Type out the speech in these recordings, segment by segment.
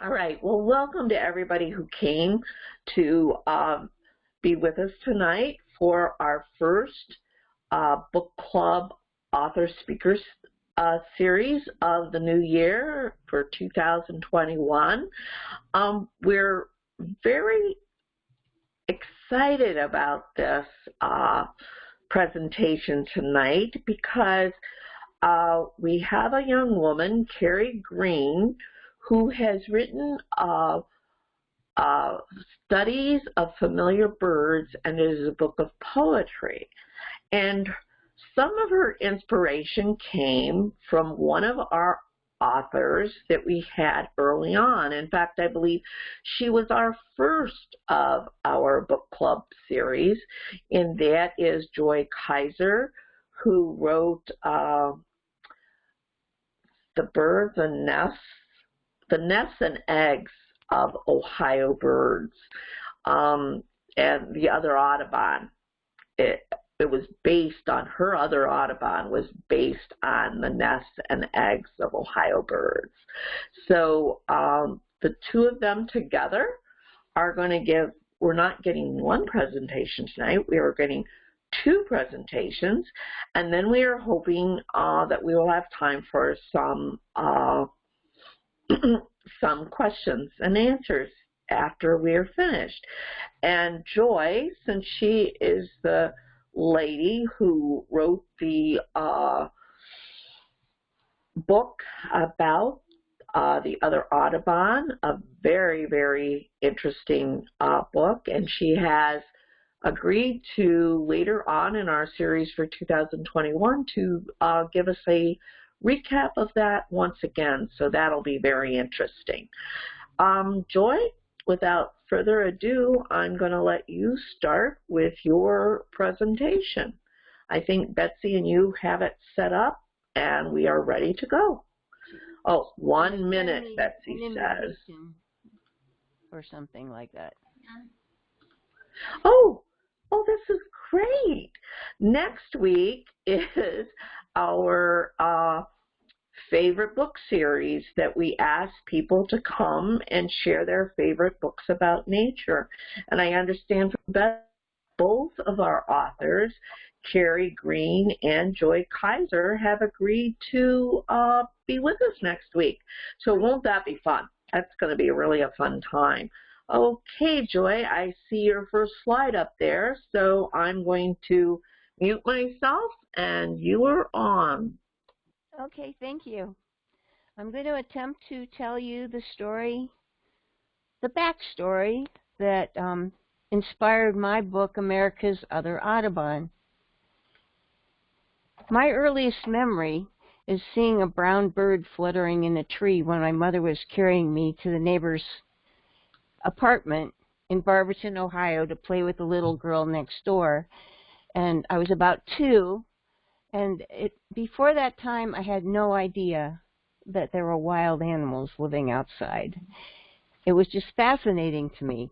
All right. Well, welcome to everybody who came to um, be with us tonight for our first uh, book club author speakers uh, series of the new year for 2021. Um, we're very excited about this uh, presentation tonight because uh, we have a young woman, Carrie Green, who has written uh, uh, studies of familiar birds and it is a book of poetry. And some of her inspiration came from one of our authors that we had early on. In fact, I believe she was our first of our book club series, and that is Joy Kiser, who wrote uh, The Birds and Nests the nests and eggs of Ohio birds um, and the other Audubon. It, it was based on her other Audubon was based on the nests and eggs of Ohio birds. So um, the two of them together are going to give, we're not getting one presentation tonight, we are getting two presentations, and then we are hoping uh, that we will have time for some uh, some questions and answers after we are finished. And Joy, since she is the lady who wrote the uh, book about uh, the other Audubon, a very, very interesting uh, book, and she has agreed to later on in our series for 2021 to uh, give us a recap of that once again, so that'll be very interesting. Um, Joy, without further ado, I'm going to let you start with your presentation. I think Betsy and you have it set up, and we are ready to go. Oh, one minute, Betsy says. Or something like that. Oh, oh, this is great. Next week is our uh, favorite book series that we ask people to come and share their favorite books about nature. And I understand from both of our authors, Carrie Green and Joy Kiser, have agreed to uh, be with us next week. So won't that be fun? That's going to be really a fun time. Okay, Joy, I see your first slide up there, so I'm going to mute myself and you are on. Okay, thank you. I'm going to attempt to tell you the story, the backstory that um, inspired my book, America's Other Audubon. My earliest memory is seeing a brown bird fluttering in a tree when my mother was carrying me to the neighbor's apartment in Barberton, Ohio to play with the little girl next door. And I was about two, and it, before that time, I had no idea that there were wild animals living outside. It was just fascinating to me.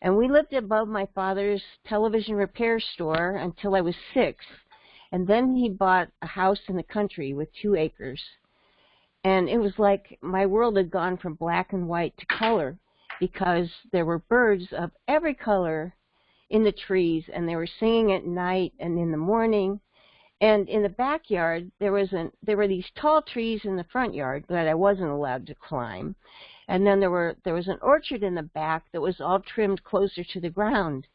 And we lived above my father's television repair store until I was six. And then he bought a house in the country with two acres. And it was like my world had gone from black and white to color because there were birds of every color in the trees and they were singing at night and in the morning and in the backyard, there was an there were these tall trees in the front yard that I wasn't allowed to climb, and then there were there was an orchard in the back that was all trimmed closer to the ground.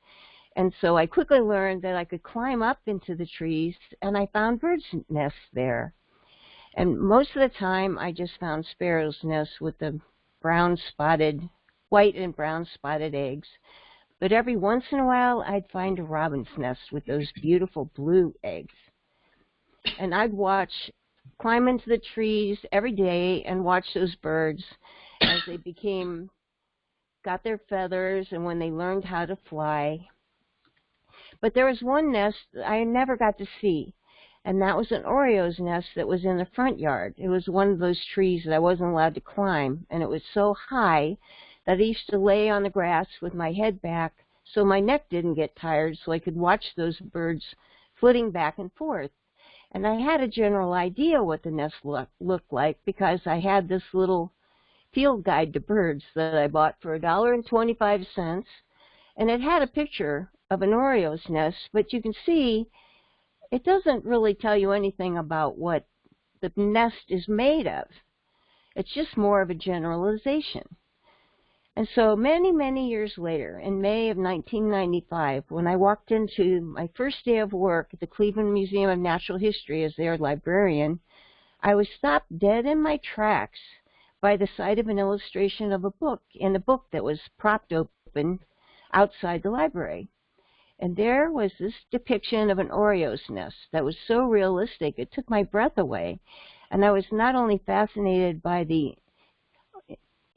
And so I quickly learned that I could climb up into the trees, and I found birds' nests there. And most of the time, I just found sparrows' nests with the brown spotted, white and brown spotted eggs. But every once in a while, I'd find a robin's nest with those beautiful blue eggs and I'd watch, climb into the trees every day and watch those birds as they became, got their feathers and when they learned how to fly. But there was one nest I never got to see, and that was an Oriole's nest that was in the front yard. It was one of those trees that I wasn't allowed to climb, and it was so high that I used to lay on the grass with my head back so my neck didn't get tired so I could watch those birds flitting back and forth. And I had a general idea what the nest look, looked like because I had this little field guide to birds that I bought for a dollar and twenty-five cents, and it had a picture of an Oriole's nest, but you can see it doesn't really tell you anything about what the nest is made of. It's just more of a generalization. And so many, many years later, in May of 1995, when I walked into my first day of work at the Cleveland Museum of Natural History as their librarian, I was stopped dead in my tracks by the sight of an illustration of a book in a book that was propped open outside the library. And there was this depiction of an Oriole's nest that was so realistic it took my breath away. And I was not only fascinated by the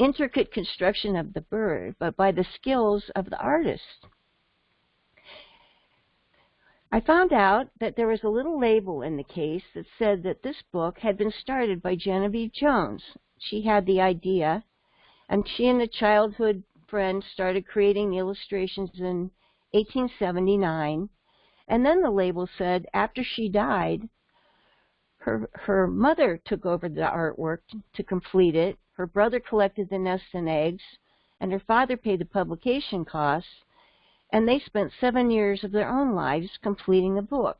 intricate construction of the bird, but by the skills of the artist. I found out that there was a little label in the case that said that this book had been started by Genevieve Jones. She had the idea, and she and a childhood friend started creating the illustrations in 1879. And then the label said after she died, her her mother took over the artwork to complete it, her brother collected the nests and eggs, and her father paid the publication costs, and they spent seven years of their own lives completing the book.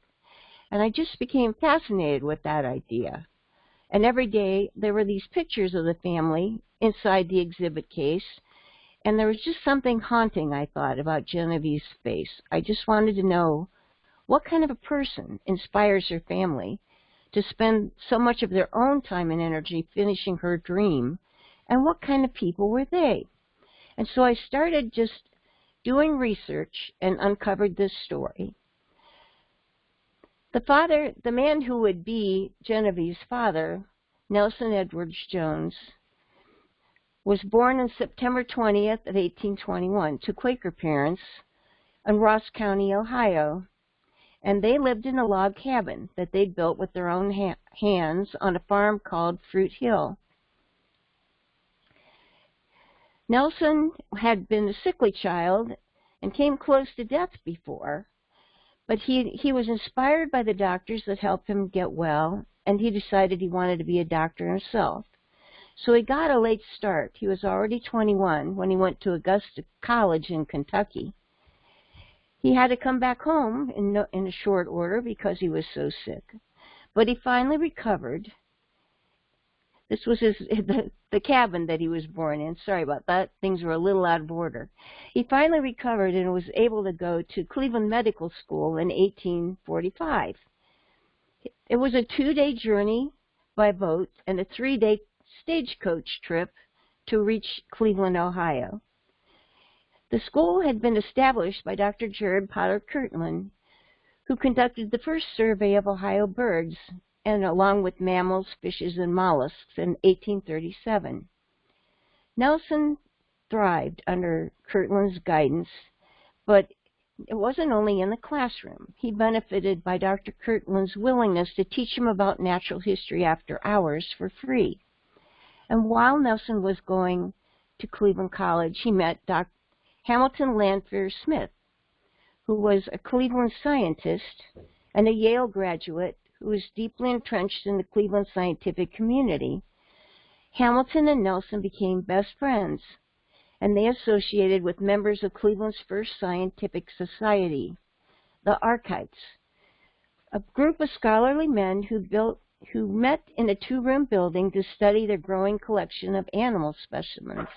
And I just became fascinated with that idea. And every day there were these pictures of the family inside the exhibit case, and there was just something haunting, I thought, about Genevieve's face. I just wanted to know what kind of a person inspires her family to spend so much of their own time and energy finishing her dream, and what kind of people were they? And so I started just doing research and uncovered this story. The father, the man who would be Genevieve's father, Nelson Edwards Jones, was born on September 20th of 1821 to Quaker parents in Ross County, Ohio and they lived in a log cabin that they'd built with their own ha hands on a farm called Fruit Hill. Nelson had been a sickly child and came close to death before, but he, he was inspired by the doctors that helped him get well, and he decided he wanted to be a doctor himself. So he got a late start. He was already 21 when he went to Augusta College in Kentucky. He had to come back home in, no, in a short order because he was so sick. But he finally recovered. This was his the, the cabin that he was born in. Sorry about that. Things were a little out of order. He finally recovered and was able to go to Cleveland Medical School in 1845. It was a two-day journey by boat and a three-day stagecoach trip to reach Cleveland, Ohio. The school had been established by Dr. Jared Potter Kirtland, who conducted the first survey of Ohio birds, and along with mammals, fishes, and mollusks in 1837. Nelson thrived under Kirtland's guidance, but it wasn't only in the classroom. He benefited by Dr. Kirtland's willingness to teach him about natural history after hours for free. And while Nelson was going to Cleveland College, he met Dr. Hamilton Lanphier Smith, who was a Cleveland scientist and a Yale graduate who was deeply entrenched in the Cleveland scientific community. Hamilton and Nelson became best friends, and they associated with members of Cleveland's first scientific society, the Arkites, a group of scholarly men who built who met in a two-room building to study their growing collection of animal specimens.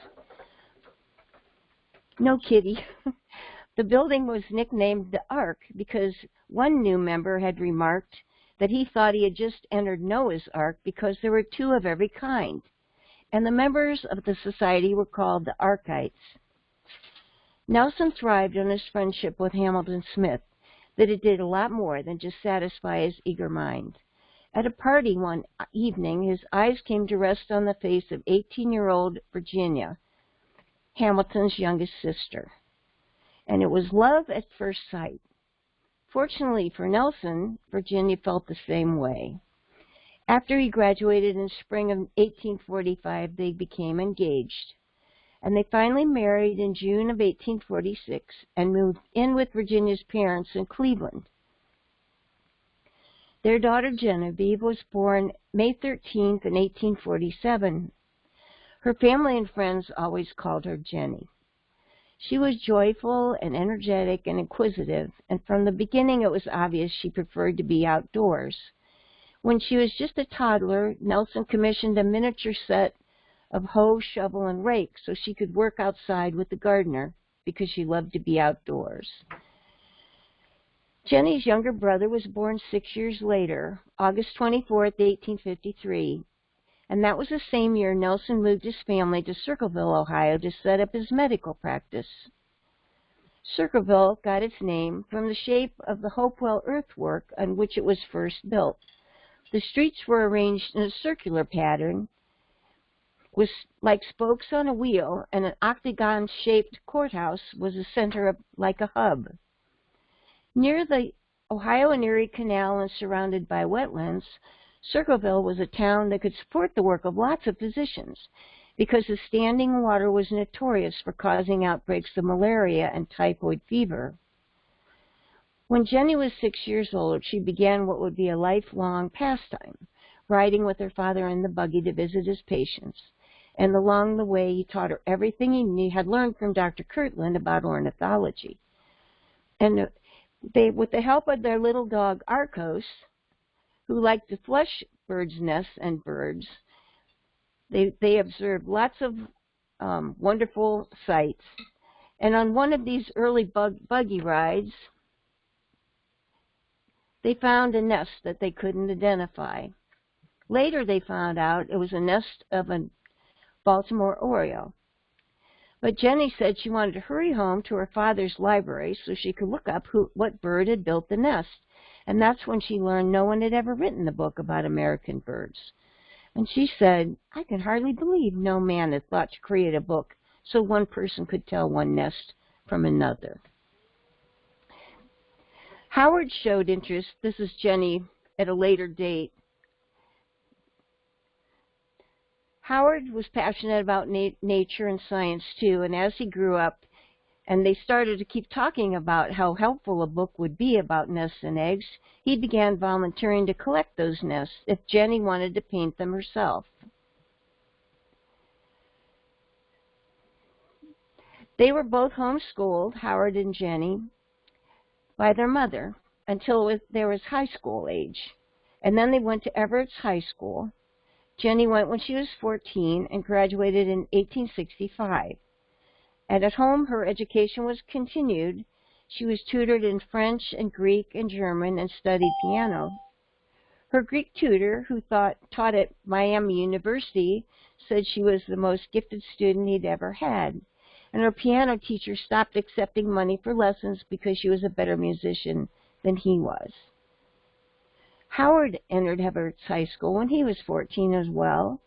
No kitty. the building was nicknamed the Ark because one new member had remarked that he thought he had just entered Noah's Ark because there were two of every kind, and the members of the society were called the Arkites. Nelson thrived on his friendship with Hamilton Smith, that it did a lot more than just satisfy his eager mind. At a party one evening, his eyes came to rest on the face of 18-year-old Virginia, Hamilton's youngest sister. And it was love at first sight. Fortunately for Nelson, Virginia felt the same way. After he graduated in spring of 1845, they became engaged. And they finally married in June of 1846 and moved in with Virginia's parents in Cleveland. Their daughter Genevieve was born May 13th in 1847 Her family and friends always called her Jenny. She was joyful and energetic and inquisitive, and from the beginning it was obvious she preferred to be outdoors. When she was just a toddler, Nelson commissioned a miniature set of hoe, shovel, and rake so she could work outside with the gardener because she loved to be outdoors. Jenny's younger brother was born six years later, August 24, 1853, and that was the same year Nelson moved his family to Circleville, Ohio to set up his medical practice. Circleville got its name from the shape of the Hopewell earthwork on which it was first built. The streets were arranged in a circular pattern with like spokes on a wheel, and an octagon-shaped courthouse was the center of like a hub. Near the Ohio and Erie Canal and surrounded by wetlands, Circleville was a town that could support the work of lots of physicians because the standing water was notorious for causing outbreaks of malaria and typhoid fever. When Jenny was six years old, she began what would be a lifelong pastime, riding with her father in the buggy to visit his patients. And along the way, he taught her everything he had learned from Dr. Kirtland about ornithology. And they, with the help of their little dog Arcos, who liked to flush birds' nests and birds, they, they observed lots of um, wonderful sights. And on one of these early bug, buggy rides, they found a nest that they couldn't identify. Later they found out it was a nest of a Baltimore oriole. But Jenny said she wanted to hurry home to her father's library so she could look up who, what bird had built the nest. And that's when she learned no one had ever written a book about American birds. And she said, I can hardly believe no man had thought to create a book so one person could tell one nest from another. Howard showed interest. This is Jenny at a later date. Howard was passionate about na nature and science too, and as he grew up, and they started to keep talking about how helpful a book would be about nests and eggs, he began volunteering to collect those nests if Jenny wanted to paint them herself. They were both homeschooled, Howard and Jenny, by their mother until there was high school age. And then they went to Everett's High School. Jenny went when she was 14 and graduated in 1865. And at home, her education was continued. She was tutored in French and Greek and German and studied piano. Her Greek tutor, who thought, taught at Miami University, said she was the most gifted student he'd ever had and her piano teacher stopped accepting money for lessons because she was a better musician than he was. Howard entered Everett's High School when he was 14 as well,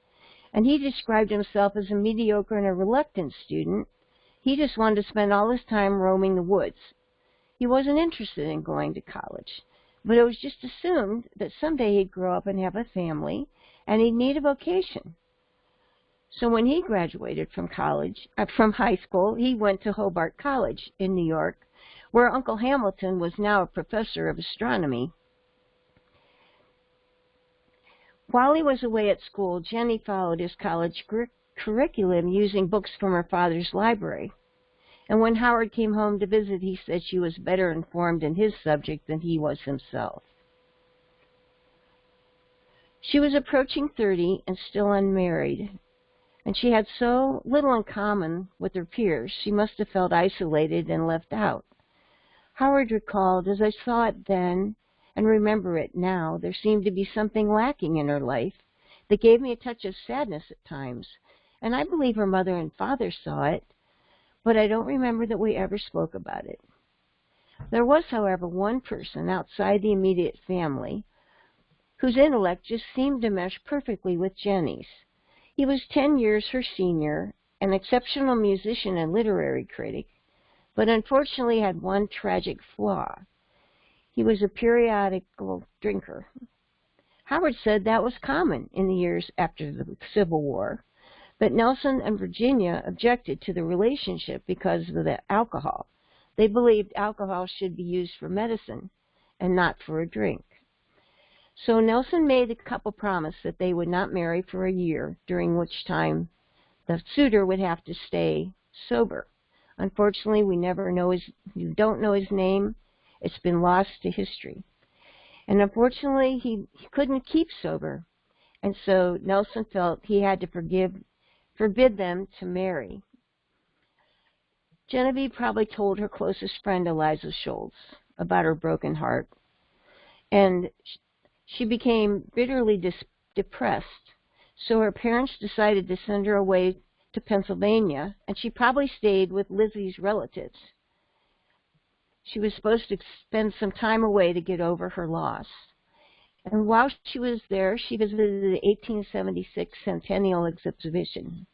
and he described himself as a mediocre and a reluctant student. He just wanted to spend all his time roaming the woods. He wasn't interested in going to college, but it was just assumed that someday he'd grow up and have a family, and he'd need a vocation. So when he graduated from college, uh, from high school, he went to Hobart College in New York, where Uncle Hamilton was now a professor of astronomy. While he was away at school, Jenny followed his college curriculum using books from her father's library. And when Howard came home to visit, he said she was better informed in his subject than he was himself. She was approaching 30 and still unmarried, and she had so little in common with her peers, she must have felt isolated and left out. Howard recalled, as I saw it then and remember it now, there seemed to be something lacking in her life that gave me a touch of sadness at times, and I believe her mother and father saw it, but I don't remember that we ever spoke about it. There was, however, one person outside the immediate family whose intellect just seemed to mesh perfectly with Jenny's. He was ten years her senior, an exceptional musician and literary critic, but unfortunately had one tragic flaw. He was a periodical drinker. Howard said that was common in the years after the Civil War, but Nelson and Virginia objected to the relationship because of the alcohol. They believed alcohol should be used for medicine and not for a drink. So Nelson made the couple promise that they would not marry for a year, during which time the suitor would have to stay sober. Unfortunately, we never know his, you don't know his name. It's been lost to history. And unfortunately, he, he couldn't keep sober. And so Nelson felt he had to forgive, forbid them to marry. Genevieve probably told her closest friend, Eliza Schultz, about her broken heart. And she became bitterly depressed. So her parents decided to send her away to Pennsylvania, and she probably stayed with Lizzie's relatives. She was supposed to spend some time away to get over her loss. And while she was there, she visited the 1876 Centennial Exhibition.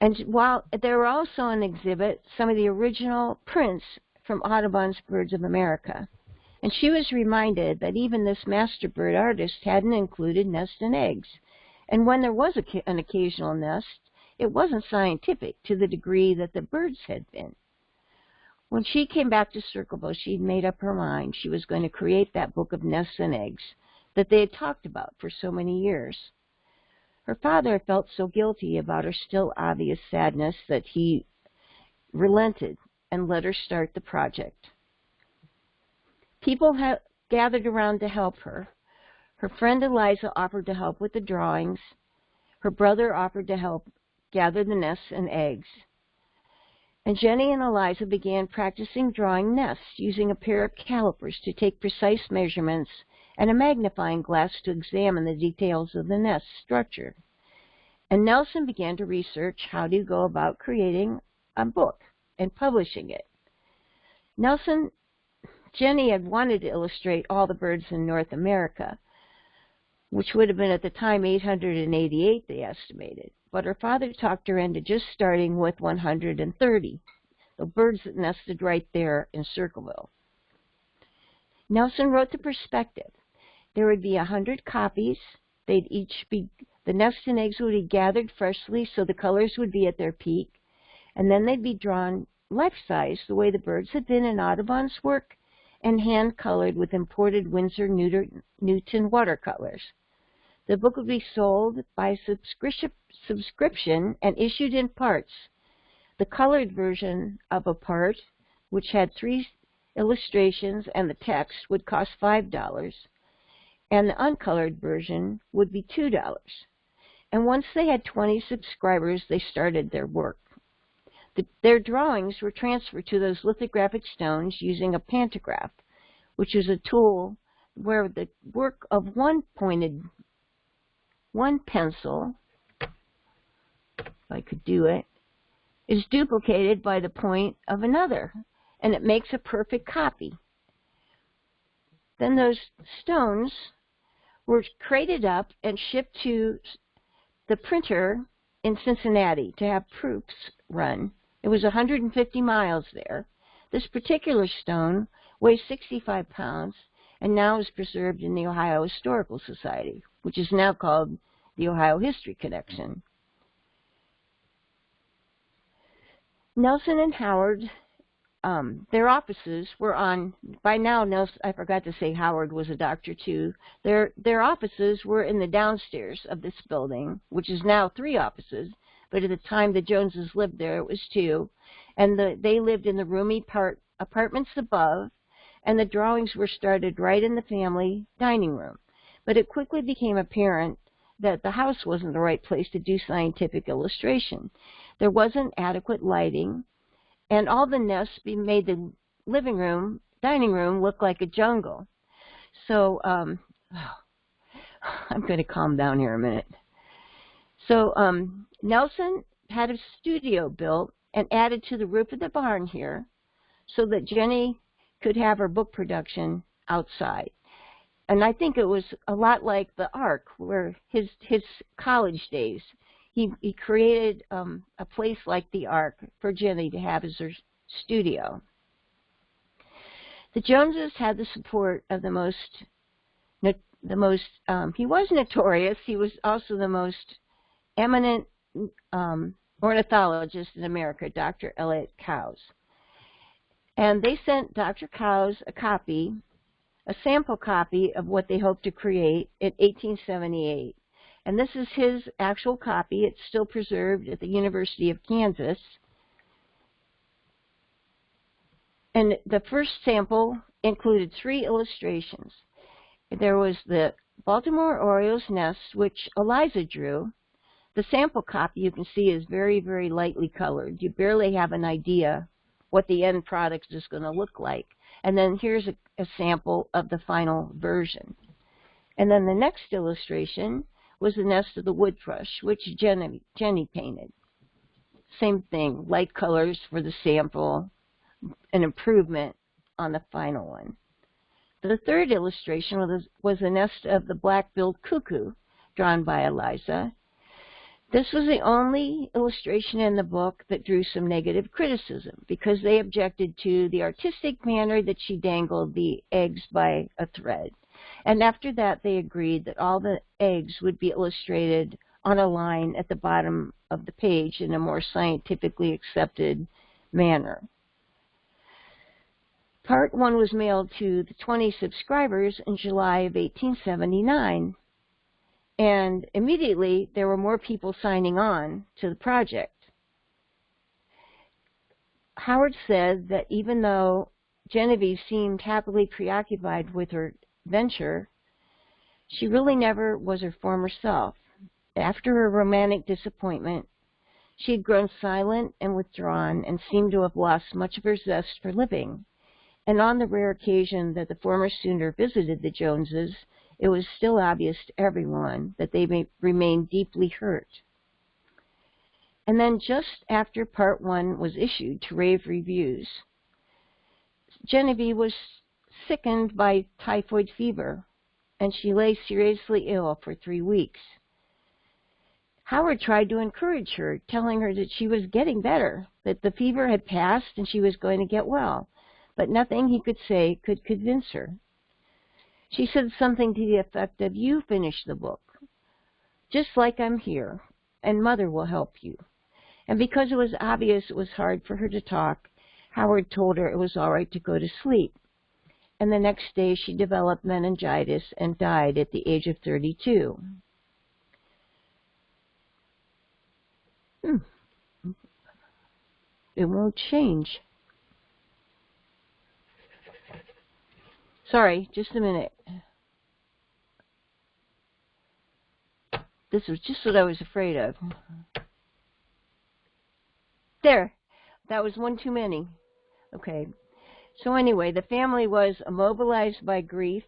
And while there were also on exhibit some of the original prints from Audubon's Birds of America. And she was reminded that even this master bird artist hadn't included nest and eggs. And when there was a, an occasional nest, it wasn't scientific to the degree that the birds had been. When she came back to Circleville, she'd made up her mind she was going to create that book of nests and eggs that they had talked about for so many years. Her father felt so guilty about her still obvious sadness that he relented and let her start the project. People had gathered around to help her. Her friend Eliza offered to help with the drawings. Her brother offered to help gather the nests and eggs. And Jenny and Eliza began practicing drawing nests using a pair of calipers to take precise measurements and a magnifying glass to examine the details of the nest structure. And Nelson began to research how to go about creating a book and publishing it. Nelson Jenny had wanted to illustrate all the birds in North America, which would have been at the time 888, they estimated. But her father talked her into just starting with 130, the birds that nested right there in Circleville. Nelson wrote the perspective. There would be hundred copies. They'd each be, the nests and eggs would be gathered freshly so the colors would be at their peak. And then they'd be drawn life-size the way the birds had been in Audubon's work and hand-colored with imported Winsor Newton watercolors. The book would be sold by subscription and issued in parts. The colored version of a part, which had three illustrations and the text, would cost $5, and the uncolored version would be $2. And once they had 20 subscribers, they started their work. The, their drawings were transferred to those lithographic stones using a pantograph, which is a tool where the work of one pointed, one pencil, if I could do it, is duplicated by the point of another, and it makes a perfect copy. Then those stones were crated up and shipped to the printer in Cincinnati to have proofs run. It was 150 miles there. This particular stone weighs 65 pounds and now is preserved in the Ohio Historical Society, which is now called the Ohio History Connection. Nelson and Howard, um, their offices were on, by now, Nelson, I forgot to say Howard was a doctor too. Their, their offices were in the downstairs of this building, which is now three offices, but at the time the Joneses lived there, it was two. And the, they lived in the roomy part, apartments above, and the drawings were started right in the family dining room. But it quickly became apparent that the house wasn't the right place to do scientific illustration. There wasn't adequate lighting, and all the nests made the living room, dining room look like a jungle. So, um, I'm going to calm down here a minute. So um, Nelson had a studio built and added to the roof of the barn here so that Jenny could have her book production outside. And I think it was a lot like the Ark, where his his college days, he he created um, a place like the Ark for Jenny to have as her studio. The Joneses had the support of the most the most um, he was notorious. He was also the most eminent um, ornithologist in America, Dr. Elliott Coues. And they sent Dr. Coues a copy, a sample copy of what they hoped to create in 1878. And this is his actual copy. It's still preserved at the University of Kansas. And the first sample included three illustrations. There was the Baltimore Orioles nest, which Eliza drew. The sample copy you can see is very, very lightly colored. You barely have an idea what the end product is going to look like. And then here's a, a sample of the final version. And then the next illustration was the nest of the wood thrush, which Jenny, Jenny painted. Same thing, light colors for the sample, an improvement on the final one. The third illustration was, was the nest of the black-billed cuckoo, drawn by Eliza. This was the only illustration in the book that drew some negative criticism because they objected to the artistic manner that she dangled the eggs by a thread. And after that, they agreed that all the eggs would be illustrated on a line at the bottom of the page in a more scientifically accepted manner. Part 1 was mailed to the 20 subscribers in July of 1879, and immediately there were more people signing on to the project. Howard said that even though Genevieve seemed happily preoccupied with her venture, she really never was her former self. After her romantic disappointment, she had grown silent and withdrawn and seemed to have lost much of her zest for living and on the rare occasion that the former suitor visited the Joneses, it was still obvious to everyone that they may remain deeply hurt. And then just after part one was issued to rave reviews, Genevieve was sickened by typhoid fever, and she lay seriously ill for three weeks. Howard tried to encourage her, telling her that she was getting better, that the fever had passed and she was going to get well but nothing he could say could convince her. She said something to the effect of, You finish the book, just like I'm here, and Mother will help you. And because it was obvious it was hard for her to talk, Howard told her it was all right to go to sleep. And the next day she developed meningitis and died at the age of 32. Hmm. It won't change. Sorry, just a minute. This was just what I was afraid of. There. That was one too many. Okay. So anyway, the family was immobilized by grief,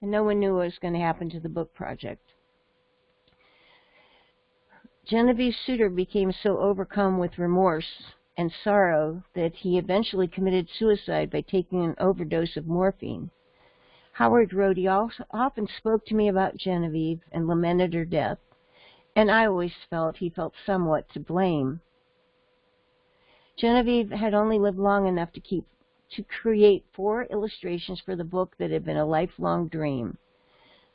and no one knew what was going to happen to the book project. Genevieve suitor became so overcome with remorse and sorrow that he eventually committed suicide by taking an overdose of morphine. Howard he often spoke to me about Genevieve and lamented her death, and I always felt he felt somewhat to blame. Genevieve had only lived long enough to keep to create four illustrations for the book that had been a lifelong dream.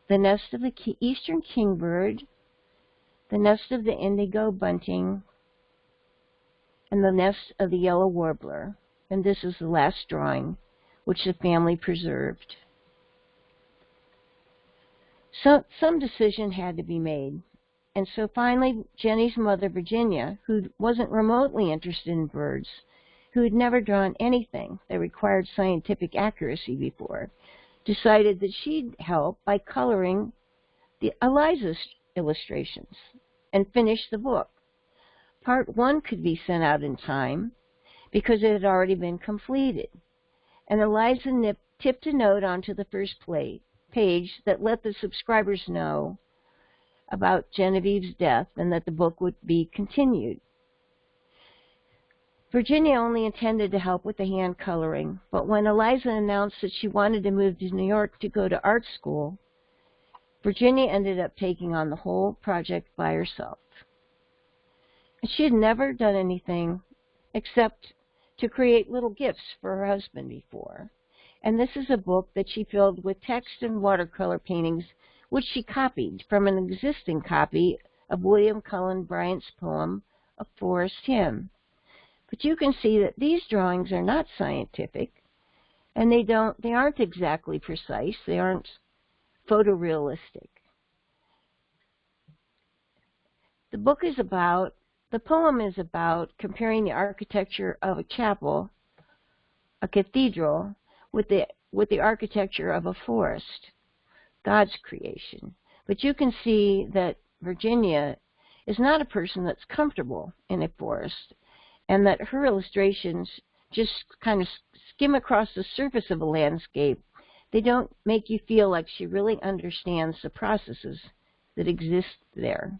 The nest of the eastern kingbird, the nest of the indigo bunting, and the nest of the yellow warbler, and this is the last drawing which the family preserved. So some decision had to be made. And so finally, Jenny's mother, Virginia, who wasn't remotely interested in birds, who had never drawn anything that required scientific accuracy before, decided that she'd help by coloring the Eliza's illustrations and finish the book. Part 1 could be sent out in time because it had already been completed. And Eliza Nip tipped a note onto the first plate, page that let the subscribers know about Genevieve's death and that the book would be continued. Virginia only intended to help with the hand coloring, but when Eliza announced that she wanted to move to New York to go to art school, Virginia ended up taking on the whole project by herself. She had never done anything except to create little gifts for her husband before. And this is a book that she filled with text and watercolor paintings, which she copied from an existing copy of William Cullen Bryant's poem, A Forest Hymn. But you can see that these drawings are not scientific, and they don't they aren't exactly precise, they aren't photorealistic. The book is about, the poem is about comparing the architecture of a chapel, a cathedral, with the, with the architecture of a forest, God's creation. But you can see that Virginia is not a person that's comfortable in a forest, and that her illustrations just kind of skim across the surface of a landscape. They don't make you feel like she really understands the processes that exist there.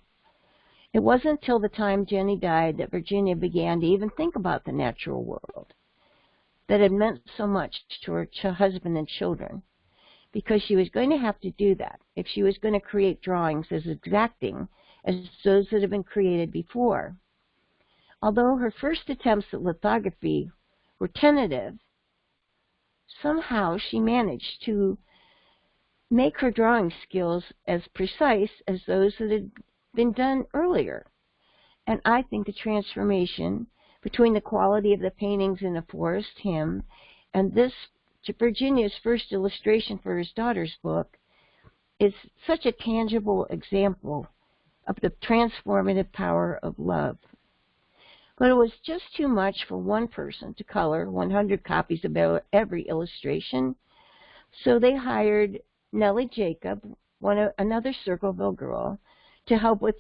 It wasn't until the time Jenny died that Virginia began to even think about the natural world that had meant so much to her husband and children because she was going to have to do that if she was going to create drawings as exacting as those that had been created before. Although her first attempts at lithography were tentative, somehow she managed to make her drawing skills as precise as those that had been done earlier. And I think the transformation between the quality of the paintings in the forest hymn and this Virginia's first illustration for his daughter's book is such a tangible example of the transformative power of love. But it was just too much for one person to color 100 copies of every illustration, so they hired Nellie Jacob, one another Circleville girl, to help with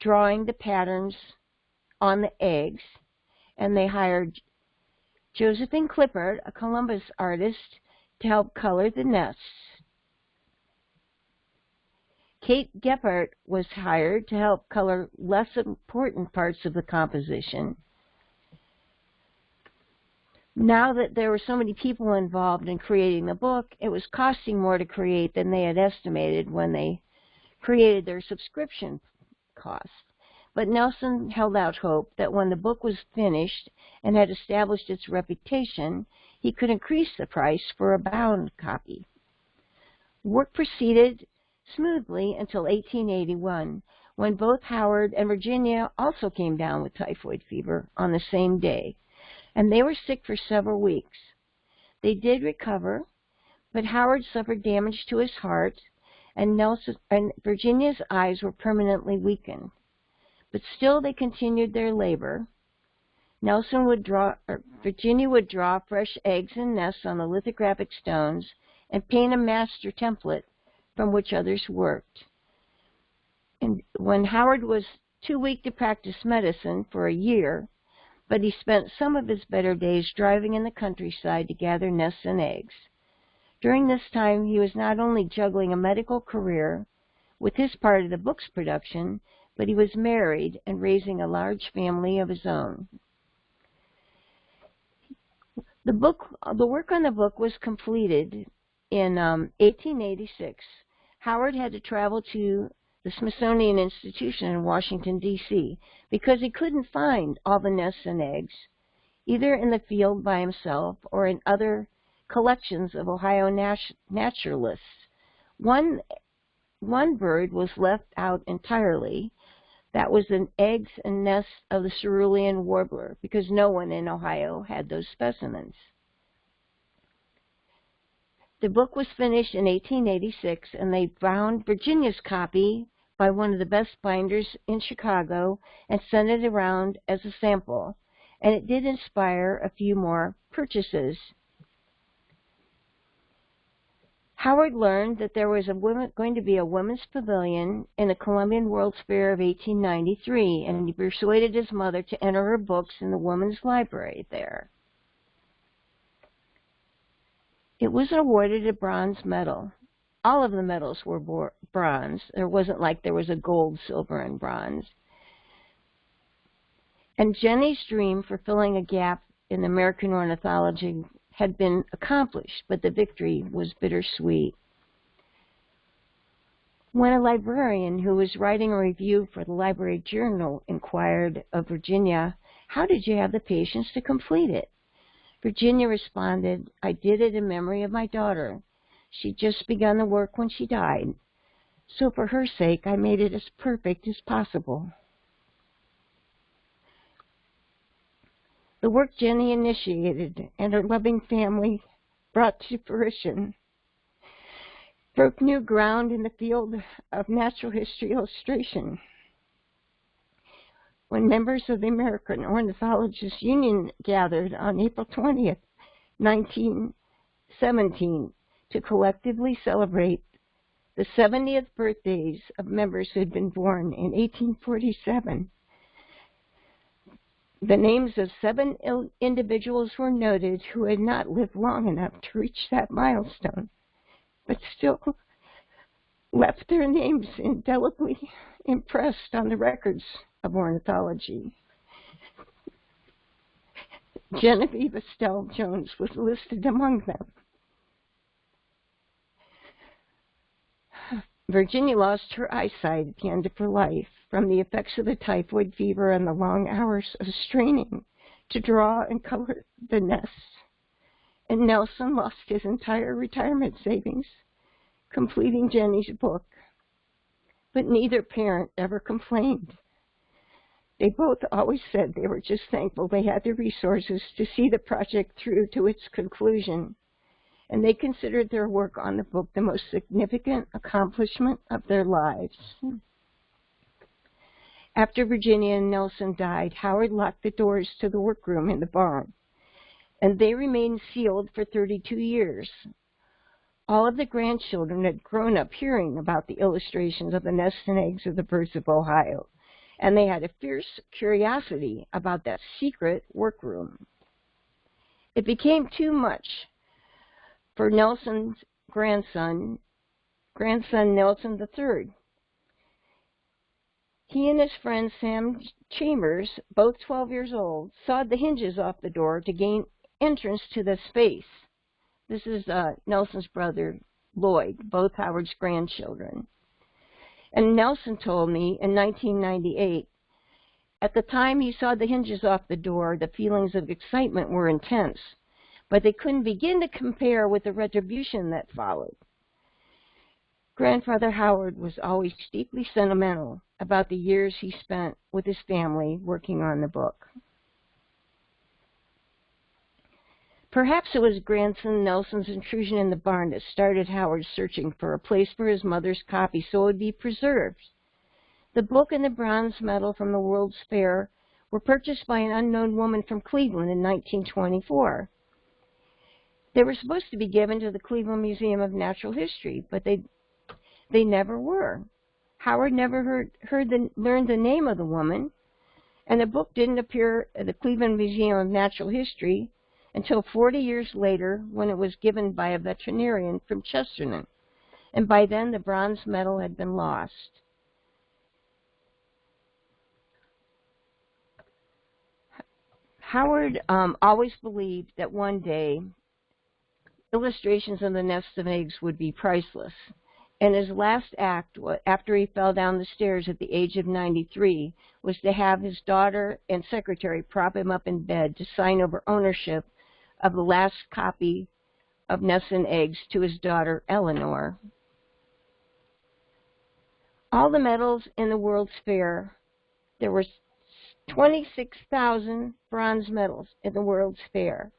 drawing the patterns on the eggs, and they hired Josephine Klippart, a Columbus artist, to help color the nests. Kate Gephardt was hired to help color less important parts of the composition. Now that there were so many people involved in creating the book, it was costing more to create than they had estimated when they created their subscription costs. But Nelson held out hope that when the book was finished and had established its reputation, he could increase the price for a bound copy. Work proceeded smoothly until 1881, when both Howard and Virginia also came down with typhoid fever on the same day, and they were sick for several weeks. They did recover, but Howard suffered damage to his heart and, Nelson, and Virginia's eyes were permanently weakened. But still they continued their labor. Nelson would draw, Virginia would draw fresh eggs and nests on the lithographic stones and paint a master template from which others worked. And when Howard was too weak to practice medicine for a year, but he spent some of his better days driving in the countryside to gather nests and eggs. During this time, he was not only juggling a medical career with his part of the book's production, but he was married and raising a large family of his own. The book, the work on the book was completed in um, 1886. Howard had to travel to the Smithsonian Institution in Washington, D.C., because he couldn't find all the nests and eggs, either in the field by himself or in other collections of Ohio naturalists. One, one bird was left out entirely. That was the eggs and nests of the cerulean warbler, because no one in Ohio had those specimens. The book was finished in 1886, and they found Virginia's copy by one of the best binders in Chicago and sent it around as a sample. And it did inspire a few more purchases. Howard learned that there was women, going to be a women's pavilion in the Columbian World's Fair of 1893, and he persuaded his mother to enter her books in the women's library there. It was awarded a bronze medal. All of the medals were bronze. There wasn't like there was a gold, silver, and bronze. And Jenny's dream for filling a gap in American ornithology had been accomplished, but the victory was bittersweet. When a librarian who was writing a review for the Library Journal inquired of Virginia, how did you have the patience to complete it? Virginia responded, I did it in memory of my daughter. She'd just begun the work when she died. So for her sake, I made it as perfect as possible. The work Jenny initiated and her loving family brought to fruition broke new ground in the field of natural history illustration. when members of the American Ornithologists Union gathered on April 20th, 1917, to collectively celebrate the 70th birthdays of members who had been born in 1847. The names of seven individuals were noted who had not lived long enough to reach that milestone, but still left their names indelibly impressed on the records of ornithology. Genevieve Estelle Jones was listed among them. Virginia lost her eyesight at the end of her life from the effects of the typhoid fever and the long hours of straining to draw and color the nests. And Nelson lost his entire retirement savings completing Jenny's book. But neither parent ever complained. They both always said they were just thankful they had the resources to see the project through to its conclusion and they considered their work on the book the most significant accomplishment of their lives. After Virginia and Nelson died, Howard locked the doors to the workroom in the barn, and they remained sealed for 32 years. All of the grandchildren had grown up hearing about the illustrations of the nests and eggs of the birds of Ohio, and they had a fierce curiosity about that secret workroom. It became too much for Nelson's grandson, grandson Nelson III. He and his friend Sam Chambers, both 12 years old, sawed the hinges off the door to gain entrance to the space. This is uh, Nelson's brother, Lloyd, both Howard's grandchildren. And Nelson told me in 1998, at the time he saw the hinges off the door, the feelings of excitement were intense but they couldn't begin to compare with the retribution that followed. Grandfather Howard was always deeply sentimental about the years he spent with his family working on the book. Perhaps it was grandson Nelson's intrusion in the barn that started Howard searching for a place for his mother's copy so it would be preserved. The book and the bronze medal from the World's Fair were purchased by an unknown woman from Cleveland in 1924. They were supposed to be given to the Cleveland Museum of Natural History, but they they never were. Howard never heard heard the learned the name of the woman, and the book didn't appear at the Cleveland Museum of Natural History until 40 years later when it was given by a veterinarian from Chesterton. And by then the bronze medal had been lost. Howard um, always believed that one day illustrations of the nest of eggs would be priceless. And his last act, after he fell down the stairs at the age of 93, was to have his daughter and secretary prop him up in bed to sign over ownership of the last copy of Nests and Eggs to his daughter Eleanor. All the medals in the World's Fair, there were 26,000 bronze medals in the World's Fair.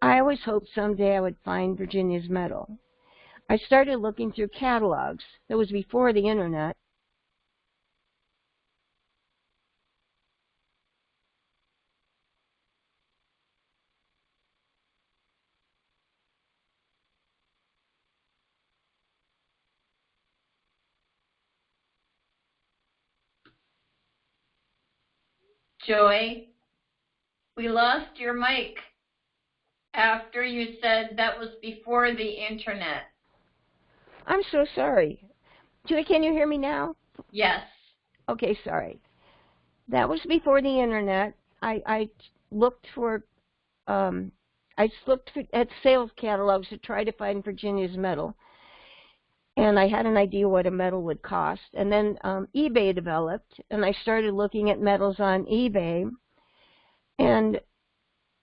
I always hoped someday I would find Virginia's medal. I started looking through catalogs. That was before the internet. Joy, we lost your mic after you said that was before the internet. I'm so sorry. Julie, can you hear me now? Yes. Okay, sorry. That was before the internet. I, I looked for, um, I looked for, at sales catalogs to try to find Virginia's medal. And I had an idea what a medal would cost. And then um, eBay developed, and I started looking at medals on eBay. And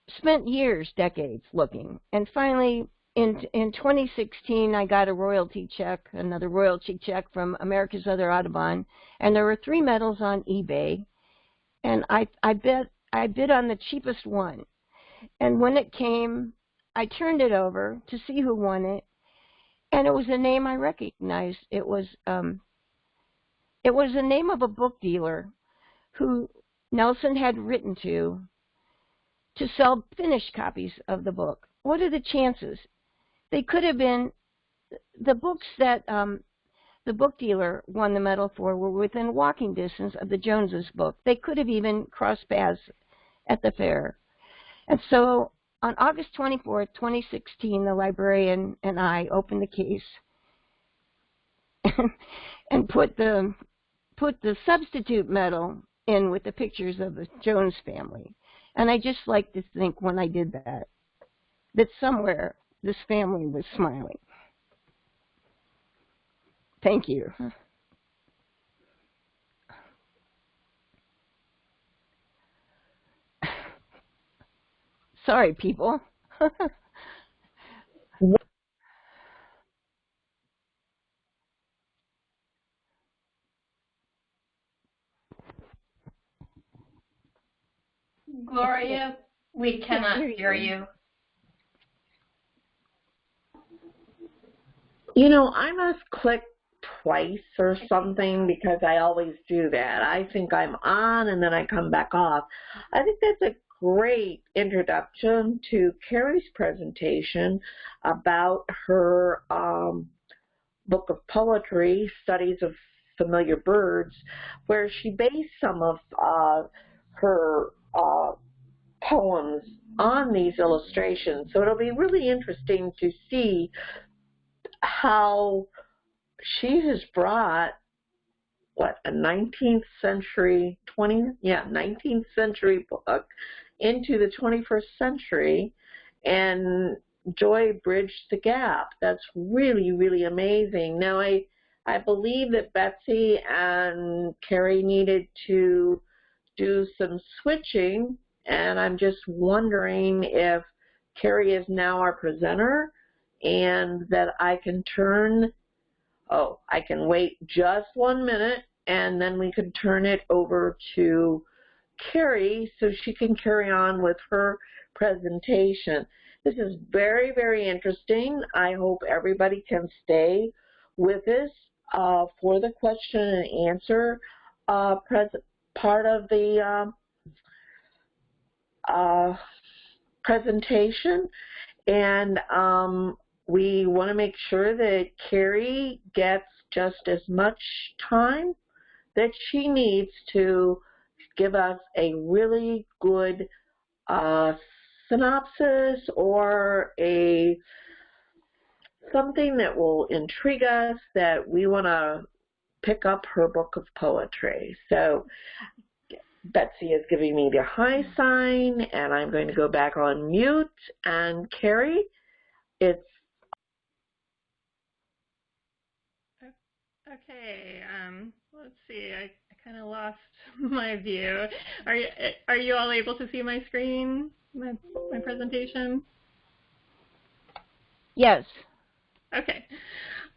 spent years, decades looking, and finally in in 2016 I got a royalty check, another royalty check from America's Other Audubon, and there were three medals on eBay, and I I bet I bid on the cheapest one, and when it came, I turned it over to see who won it, and it was a name I recognized. It was um, it was the name of a book dealer who Nelson had written to to sell finished copies of the book. What are the chances? They could have been the books that um, the book dealer won the medal for were within walking distance of the Joneses book. They could have even crossed paths at the fair. And so on August 24, 2016, the librarian and I opened the case and, and put the put the substitute medal in with the pictures of the Jones family. And I just like to think when I did that, that somewhere this family was smiling. Thank you. Sorry, people. Gloria, we cannot hear you. You know, I must click twice or something because I always do that. I think I'm on and then I come back off. I think that's a great introduction to Carrie's presentation about her um, book of poetry, Studies of Familiar Birds, where she based some of uh, her uh, poems on these illustrations. So it'll be really interesting to see how she has brought what a 19th century 20 yeah 19th century book into the 21st century and joy bridged the gap that's really really amazing now i i believe that betsy and carrie needed to do some switching and i'm just wondering if carrie is now our presenter and that i can turn oh, I can wait just one minute and then we can turn it over to Carrie so she can carry on with her presentation. This is very, very interesting. I hope everybody can stay with us uh, for the question and answer uh, part of the um, uh, presentation. And um, we want to make sure that Carrie gets just as much time that she needs to give us a really good uh, synopsis or a something that will intrigue us that we want to pick up her book of poetry. So Betsy is giving me the high sign and I'm going to go back on mute and Carrie, it's Okay, um, let's see. I, I kind of lost my view. Are you are you all able to see my screen, my my presentation? Yes. Okay.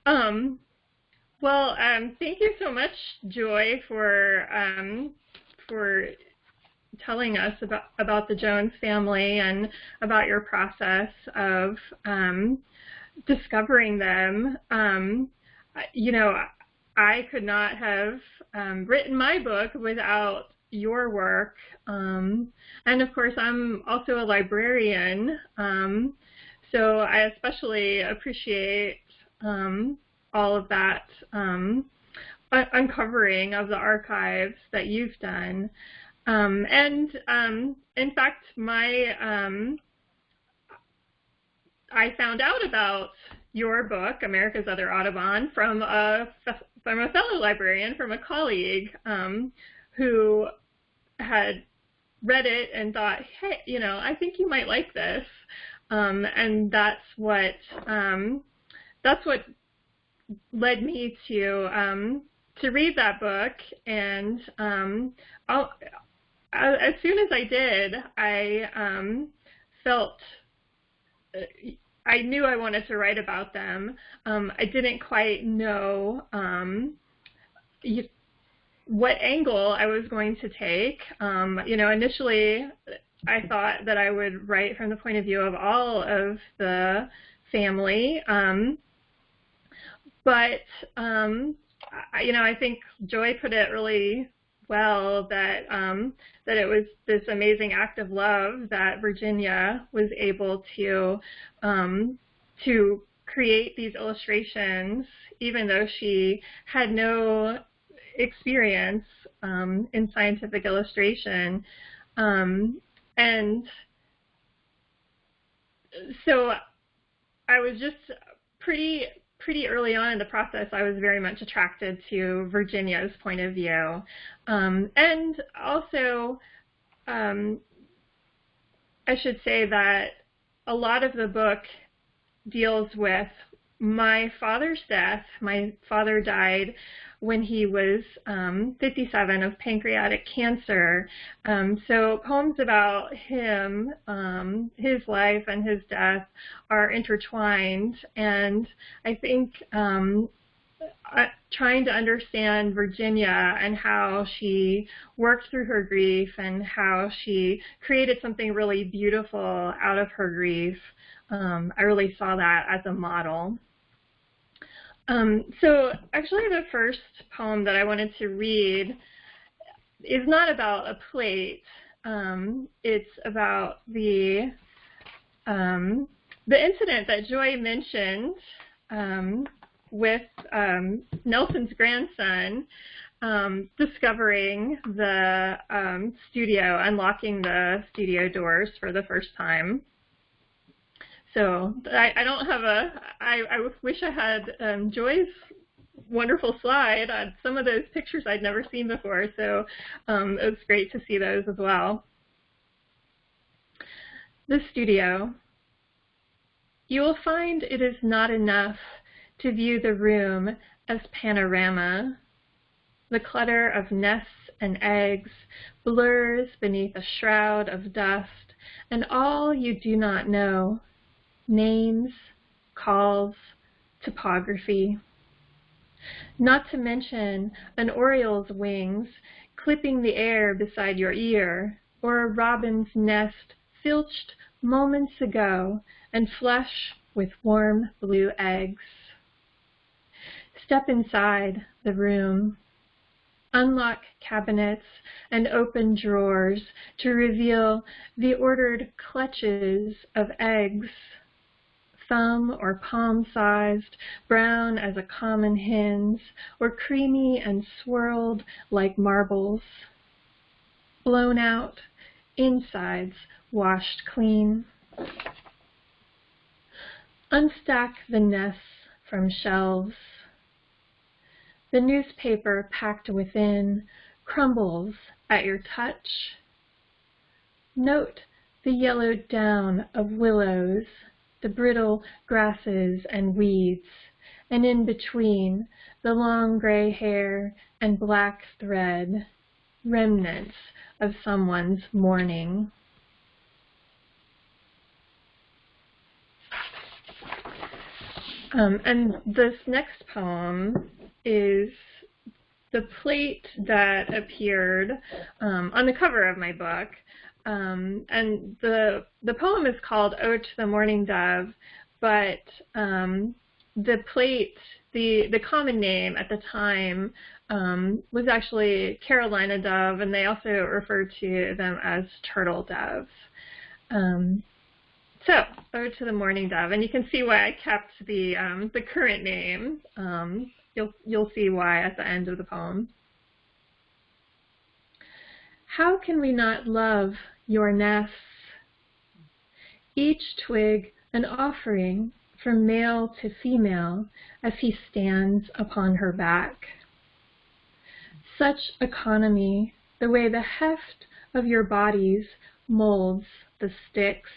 Um, well, um, thank you so much, Joy, for um, for telling us about about the Jones family and about your process of um, discovering them. Um, you know, I could not have um, written my book without your work. Um, and of course, I'm also a librarian, um, so I especially appreciate um, all of that um, uncovering of the archives that you've done. Um, and in fact, my I found out about your book, America's Other Audubon, from a from a fellow librarian, from a colleague um, who had read it and thought, hey, you know, I think you might like this. Um, and that's what um, that's what led me to um, to read that book. And um, as soon as I did, I um, felt I knew I wanted to write about them. Um, I didn't quite know um, you, what angle I was going to take. Um, you know, initially I thought that I would write from the point of view of all of the family. Um, but, you know, I think Joy put it really well that um, that it was this amazing act of love that Virginia was able to um, to create these illustrations, even though she had no experience um, in scientific illustration. Um, and so I was just pretty pretty early on in the process, I was very much attracted to Virginia's point of view. Um, and also, um, I should say that a lot of the book deals with my father's death. My father died when he was um, 57 of pancreatic cancer. Um, so poems about him, um, his life and his death are intertwined. And I think um, uh, trying to understand Virginia and how she worked through her grief and how she created something really beautiful out of her grief. Um, I really saw that as a model. Um, so actually the first poem that I wanted to read is not about a plate. Um, it's about the um, the incident that Joy mentioned um, with um, Nelson's grandson um, discovering the studio, unlocking the studio doors for the first time. So I, I don't have a, I, I wish I had um, Joy's wonderful slide on some of those pictures I'd never seen before. So um, it was great to see those as well. The studio. You will find it is not enough to view the room as panorama. The clutter of nests and eggs blurs beneath a shroud of dust, and all you do not know names, calls, topography. Not to mention an oriole's wings clipping the air beside your ear, or a robin's nest filched moments ago and flush with warm blue eggs. Step inside the room. Unlock cabinets and open drawers to reveal the ordered clutches of eggs thumb or palm-sized, brown as a common hen's, or creamy and swirled like marbles. Blown out, insides washed clean. Unstack the nests from shelves. The newspaper packed within crumbles at your touch. Note the yellowed down of willows the brittle grasses and weeds, and in between the long gray hair and black thread, remnants of someone's mourning. Um, and this next poem is the plate that appeared um, on the cover of my book. Um, and the the poem is called "Ode to the Mourning Dove," but um, the plate, the the common name at the time, um, was actually Carolina dove, and they also referred to them as turtle doves. Um, so, "Ode to the Mourning Dove," and you can see why I kept the um, the current name. Um, you'll you'll see why at the end of the poem. How can we not love your nests? Each twig an offering from male to female as he stands upon her back. Such economy, the way the heft of your bodies molds the sticks.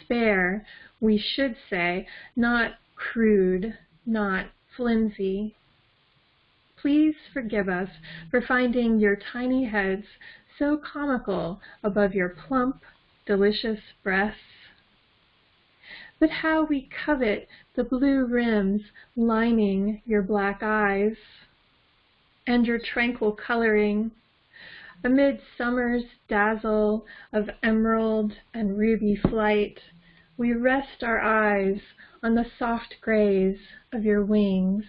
Spare, we should say, not crude, not flimsy. Please forgive us for finding your tiny heads so comical above your plump, delicious breasts. But how we covet the blue rims lining your black eyes and your tranquil coloring amid summer's dazzle of emerald and ruby flight, we rest our eyes on the soft grays of your wings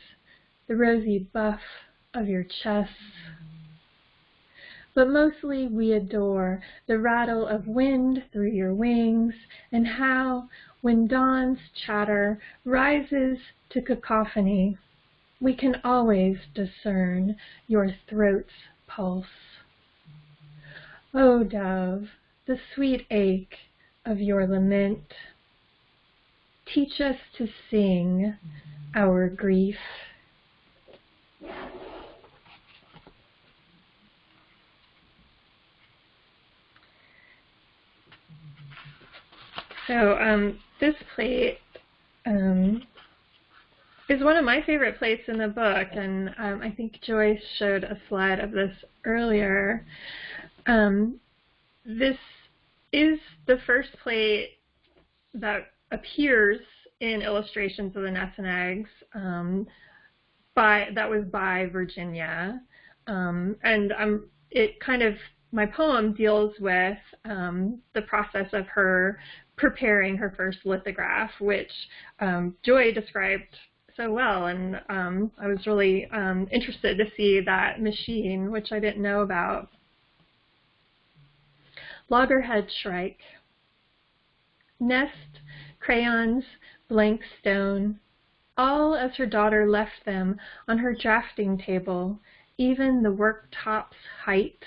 the rosy buff of your chest. but mostly we adore the rattle of wind through your wings and how, when dawn's chatter rises to cacophony, we can always discern your throat's pulse. O oh, dove, the sweet ache of your lament, teach us to sing our grief. So um, this plate um, is one of my favorite plates in the book, and um, I think Joyce showed a slide of this earlier. Um, this is the first plate that appears in illustrations of the nests and eggs um, by that was by Virginia, um, and um, it kind of my poem deals with um, the process of her preparing her first lithograph, which um, Joy described so well, and um, I was really um, interested to see that machine, which I didn't know about. Loggerhead Shrike. Nest, crayons, blank stone, all as her daughter left them on her drafting table, even the worktop's height.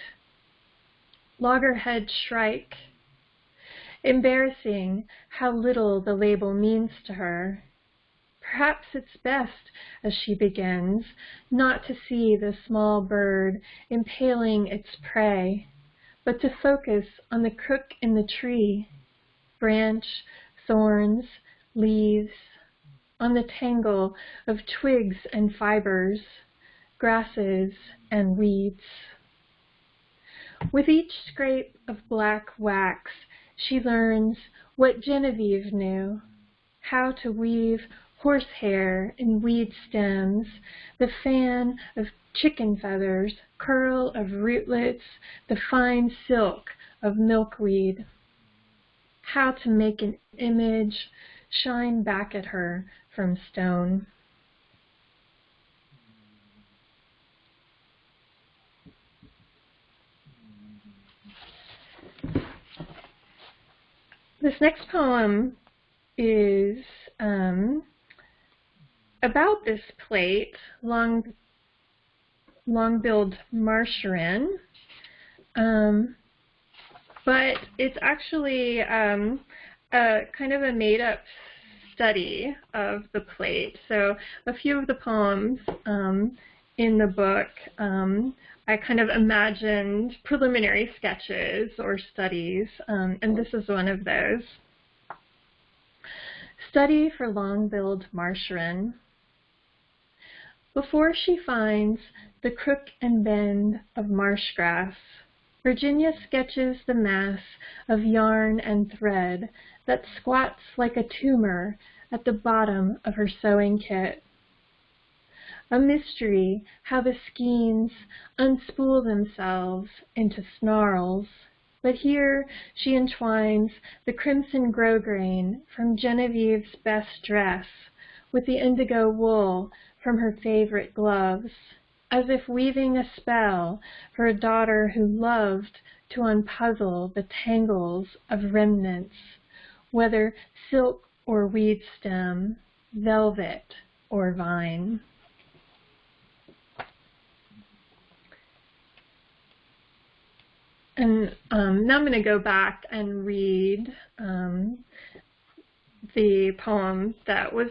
Loggerhead Shrike Embarrassing how little the label means to her. Perhaps it's best, as she begins, not to see the small bird impaling its prey, but to focus on the crook in the tree, branch, thorns, leaves, on the tangle of twigs and fibers, grasses and weeds. With each scrape of black wax, she learns what Genevieve knew, how to weave horsehair and weed stems, the fan of chicken feathers, curl of rootlets, the fine silk of milkweed, how to make an image shine back at her from stone. This next poem is um, about this plate, long, long-billed wren, um, but it's actually um, a kind of a made-up study of the plate. So a few of the poems um, in the book um, I kind of imagined preliminary sketches or studies, um, and this is one of those. Study for long-billed marsh wren. Before she finds the crook and bend of marsh grass, Virginia sketches the mass of yarn and thread that squats like a tumor at the bottom of her sewing kit a mystery how the skeins unspool themselves into snarls. But here she entwines the crimson grosgrain from Genevieve's best dress with the indigo wool from her favorite gloves, as if weaving a spell for a daughter who loved to unpuzzle the tangles of remnants, whether silk or weed stem, velvet or vine. And um, now I'm going to go back and read um, the poem that was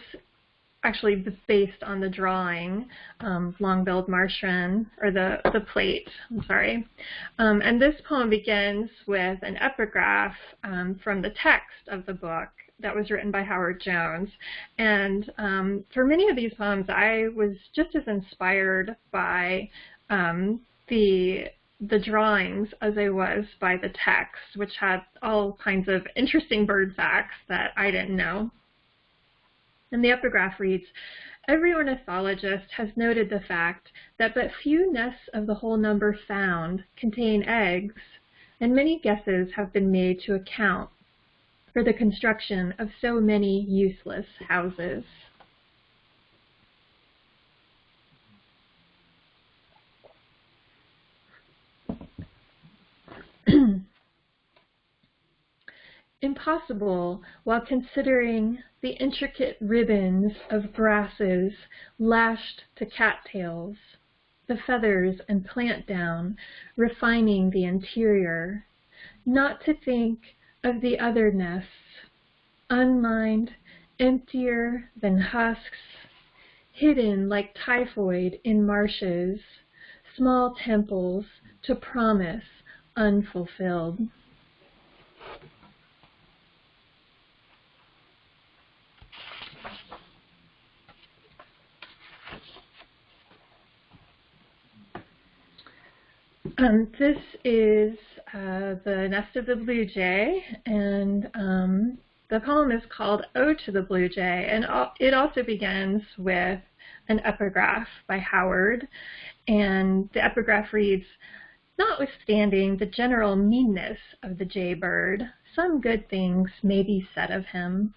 actually based on the drawing, um, Long-billed Marsh Wren, or the, the plate, I'm sorry. Um, and this poem begins with an epigraph um, from the text of the book that was written by Howard Jones. And um, for many of these poems, I was just as inspired by um, the the drawings as I was by the text, which had all kinds of interesting bird facts that I didn't know. And the epigraph reads, Every ornithologist has noted the fact that but few nests of the whole number found contain eggs, and many guesses have been made to account for the construction of so many useless houses. Impossible while considering the intricate ribbons of grasses lashed to cattails, the feathers and plant down refining the interior, not to think of the other nests, unmined, emptier than husks, hidden like typhoid in marshes, small temples to promise unfulfilled. Um, this is uh, the nest of the blue jay, and um, the poem is called Ode to the Blue Jay, and it also begins with an epigraph by Howard, and the epigraph reads, Notwithstanding the general meanness of the jaybird, some good things may be said of him.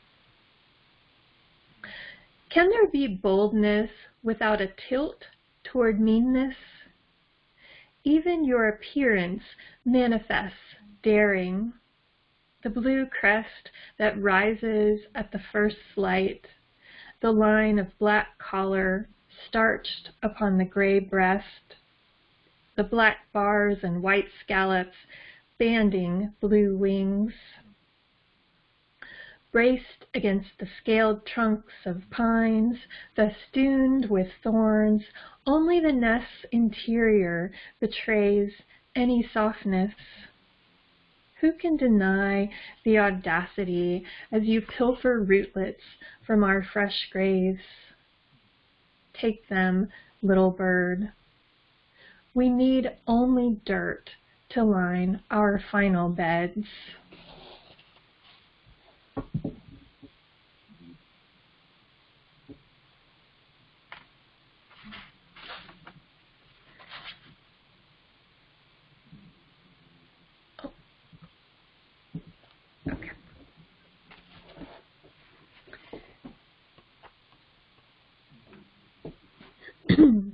Can there be boldness without a tilt toward meanness? Even your appearance manifests daring. The blue crest that rises at the first light, the line of black collar starched upon the gray breast, the black bars and white scallops banding blue wings braced against the scaled trunks of pines, festooned with thorns, only the nest's interior betrays any softness. Who can deny the audacity as you pilfer rootlets from our fresh graves? Take them, little bird. We need only dirt to line our final beds.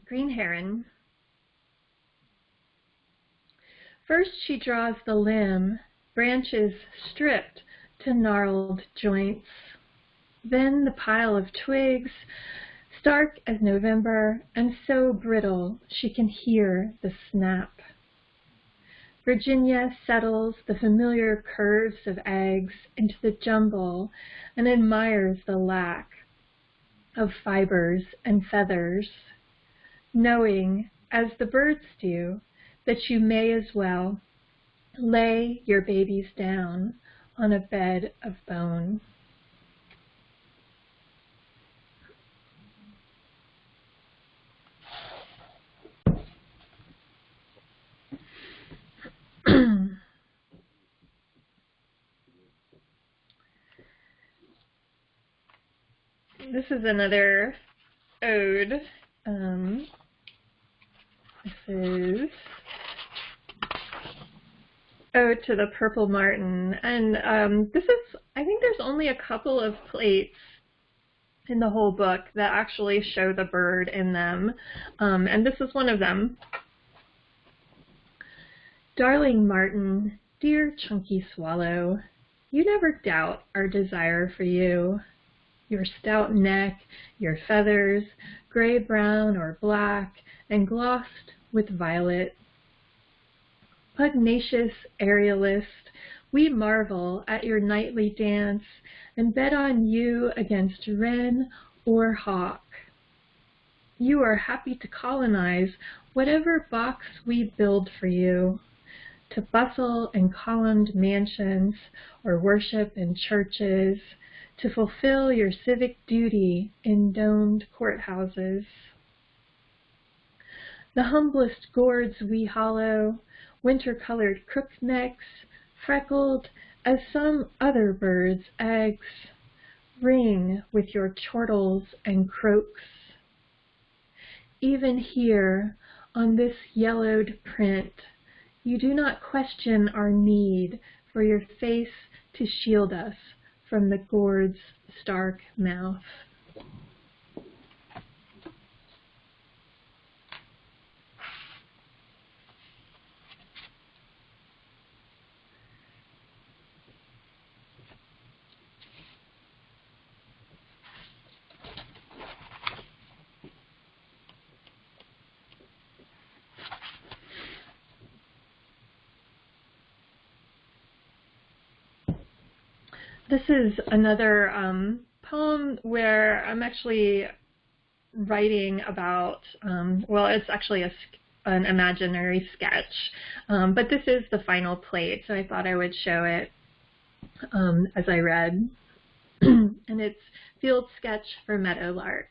Green Heron. First she draws the limb, branches stripped to gnarled joints. Then the pile of twigs, stark as November, and so brittle she can hear the snap. Virginia settles the familiar curves of eggs into the jumble and admires the lack of fibers and feathers, knowing, as the birds do, that you may as well lay your babies down on a bed of bone. this is another ode. Um, is Ode to the Purple Martin. And um, this is, I think there's only a couple of plates in the whole book that actually show the bird in them. Um, and this is one of them. Darling Martin, dear chunky swallow, you never doubt our desire for you. Your stout neck, your feathers, gray-brown or black, and glossed with violet Pugnacious aerialist, we marvel at your nightly dance and bet on you against wren or hawk. You are happy to colonize whatever box we build for you, to bustle in columned mansions or worship in churches, to fulfill your civic duty in domed courthouses. The humblest gourds we hollow, winter-colored crooknecks, freckled as some other birds' eggs, ring with your chortles and croaks. Even here, on this yellowed print, you do not question our need for your face to shield us from the gourd's stark mouth. this is another um, poem where I'm actually writing about, um, well, it's actually a, an imaginary sketch, um, but this is the final plate, so I thought I would show it um, as I read. and it's Field Sketch for Meadowlark.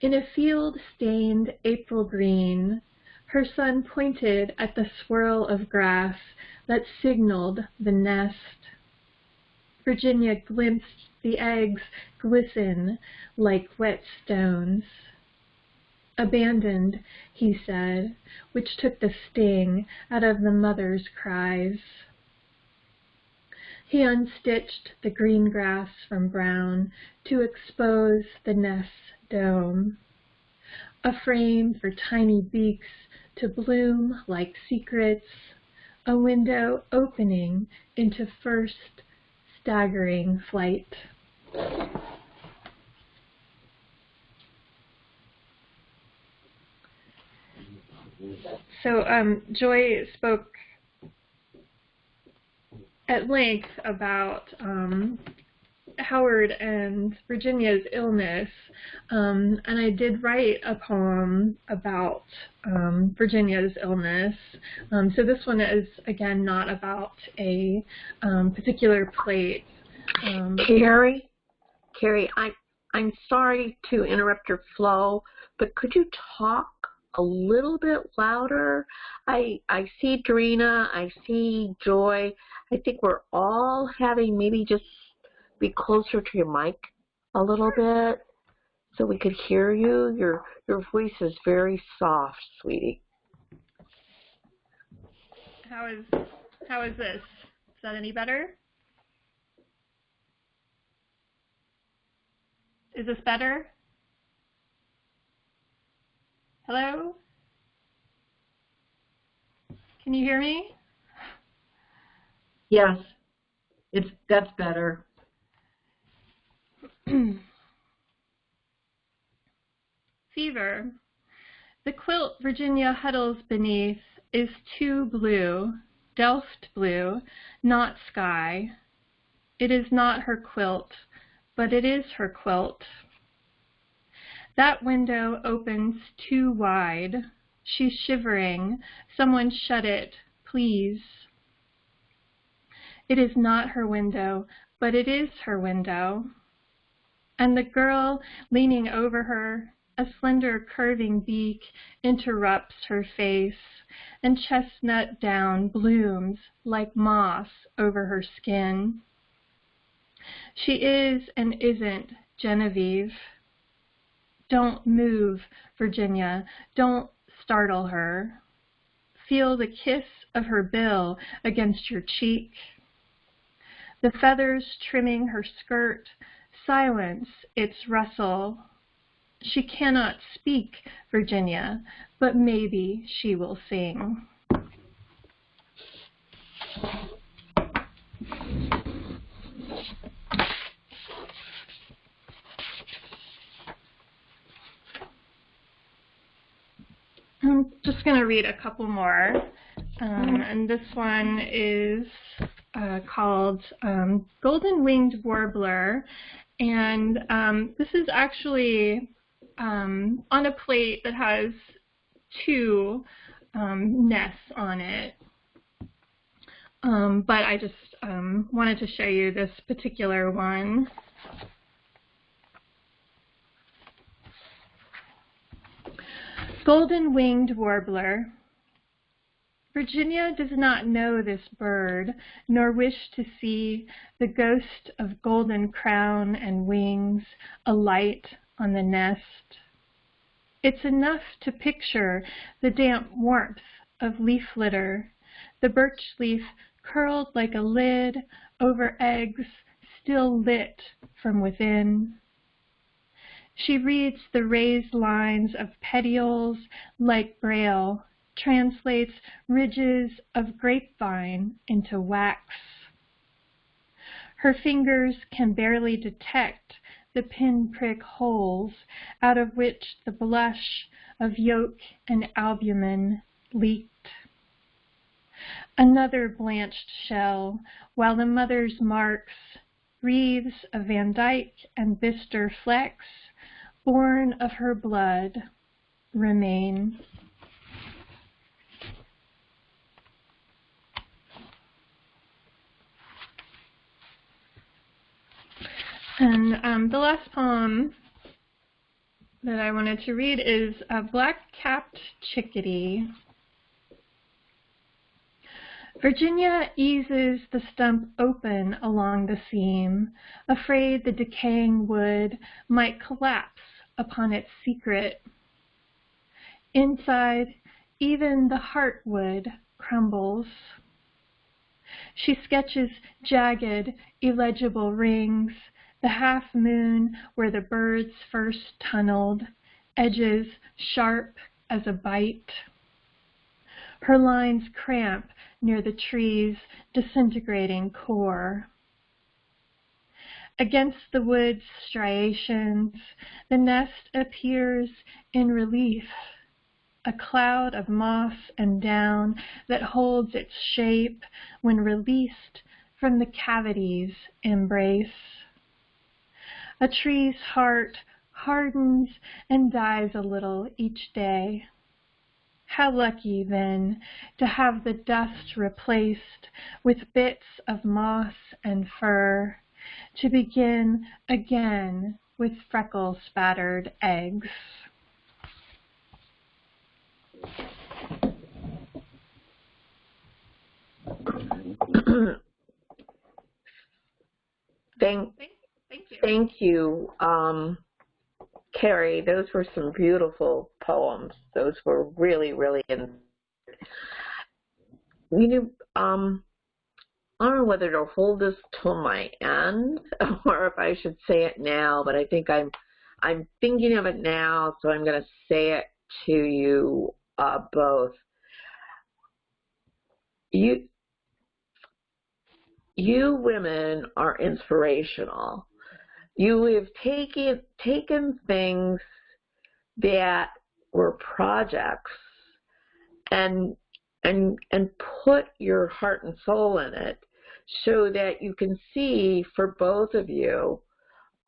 In a field stained April green, her son pointed at the swirl of grass that signaled the nest. Virginia glimpsed the eggs glisten like wet stones. Abandoned, he said, which took the sting out of the mother's cries. He unstitched the green grass from brown to expose the nest's dome, a frame for tiny beaks to bloom like secrets, a window opening into first staggering flight. So um, Joy spoke at length about um, Howard and Virginia's illness, um, and I did write a poem about um, Virginia's illness. Um, so this one is, again, not about a um, particular plate. Um, Carrie, Carrie, I, I'm sorry to interrupt your flow, but could you talk a little bit louder? I I see Drina, I see Joy. I think we're all having maybe just be closer to your mic a little bit so we could hear you. Your your voice is very soft, sweetie. How is how is this? Is that any better? Is this better? Hello? Can you hear me? Yes, it's that's better. Fever. The quilt Virginia huddles beneath is too blue, Delft blue, not sky. It is not her quilt, but it is her quilt. That window opens too wide. She's shivering. Someone shut it, please. It is not her window, but it is her window. And the girl leaning over her, a slender curving beak interrupts her face, and chestnut down blooms like moss over her skin. She is and isn't Genevieve. Don't move, Virginia. Don't startle her. Feel the kiss of her bill against your cheek. The feathers trimming her skirt silence its rustle. She cannot speak, Virginia, but maybe she will sing. I'm just going to read a couple more. Um, and this one is uh, called um, Golden Winged Warbler. And um, this is actually um, on a plate that has two um, nests on it. Um, but I just um, wanted to show you this particular one. Golden Winged Warbler. Virginia does not know this bird, nor wish to see the ghost of golden crown and wings alight on the nest. It's enough to picture the damp warmth of leaf litter, the birch leaf curled like a lid over eggs still lit from within. She reads the raised lines of petioles like braille translates ridges of grapevine into wax. Her fingers can barely detect the pinprick holes out of which the blush of yolk and albumen leaked. another blanched shell, while the mother's marks, wreaths of Van Dyck and Bister flecks, born of her blood, remain. And um, the last poem that I wanted to read is a Black-Capped Chickadee. Virginia eases the stump open along the seam, afraid the decaying wood might collapse upon its secret. Inside, even the heartwood crumbles. She sketches jagged, illegible rings, the half moon where the birds first tunneled, edges sharp as a bite. Her lines cramp near the tree's disintegrating core. Against the wood's striations, the nest appears in relief, a cloud of moss and down that holds its shape when released from the cavity's embrace. A tree's heart hardens and dies a little each day. How lucky, then, to have the dust replaced with bits of moss and fur, to begin again with freckle spattered eggs. Thank, Thank you. um, Carrie. Those were some beautiful poems. Those were really, really. In, you know, um, I don't know whether to hold this till my end or if I should say it now, but I think I'm, I'm thinking of it now, so I'm going to say it to you uh, both. You, you women are inspirational. You have taken taken things that were projects and and and put your heart and soul in it so that you can see for both of you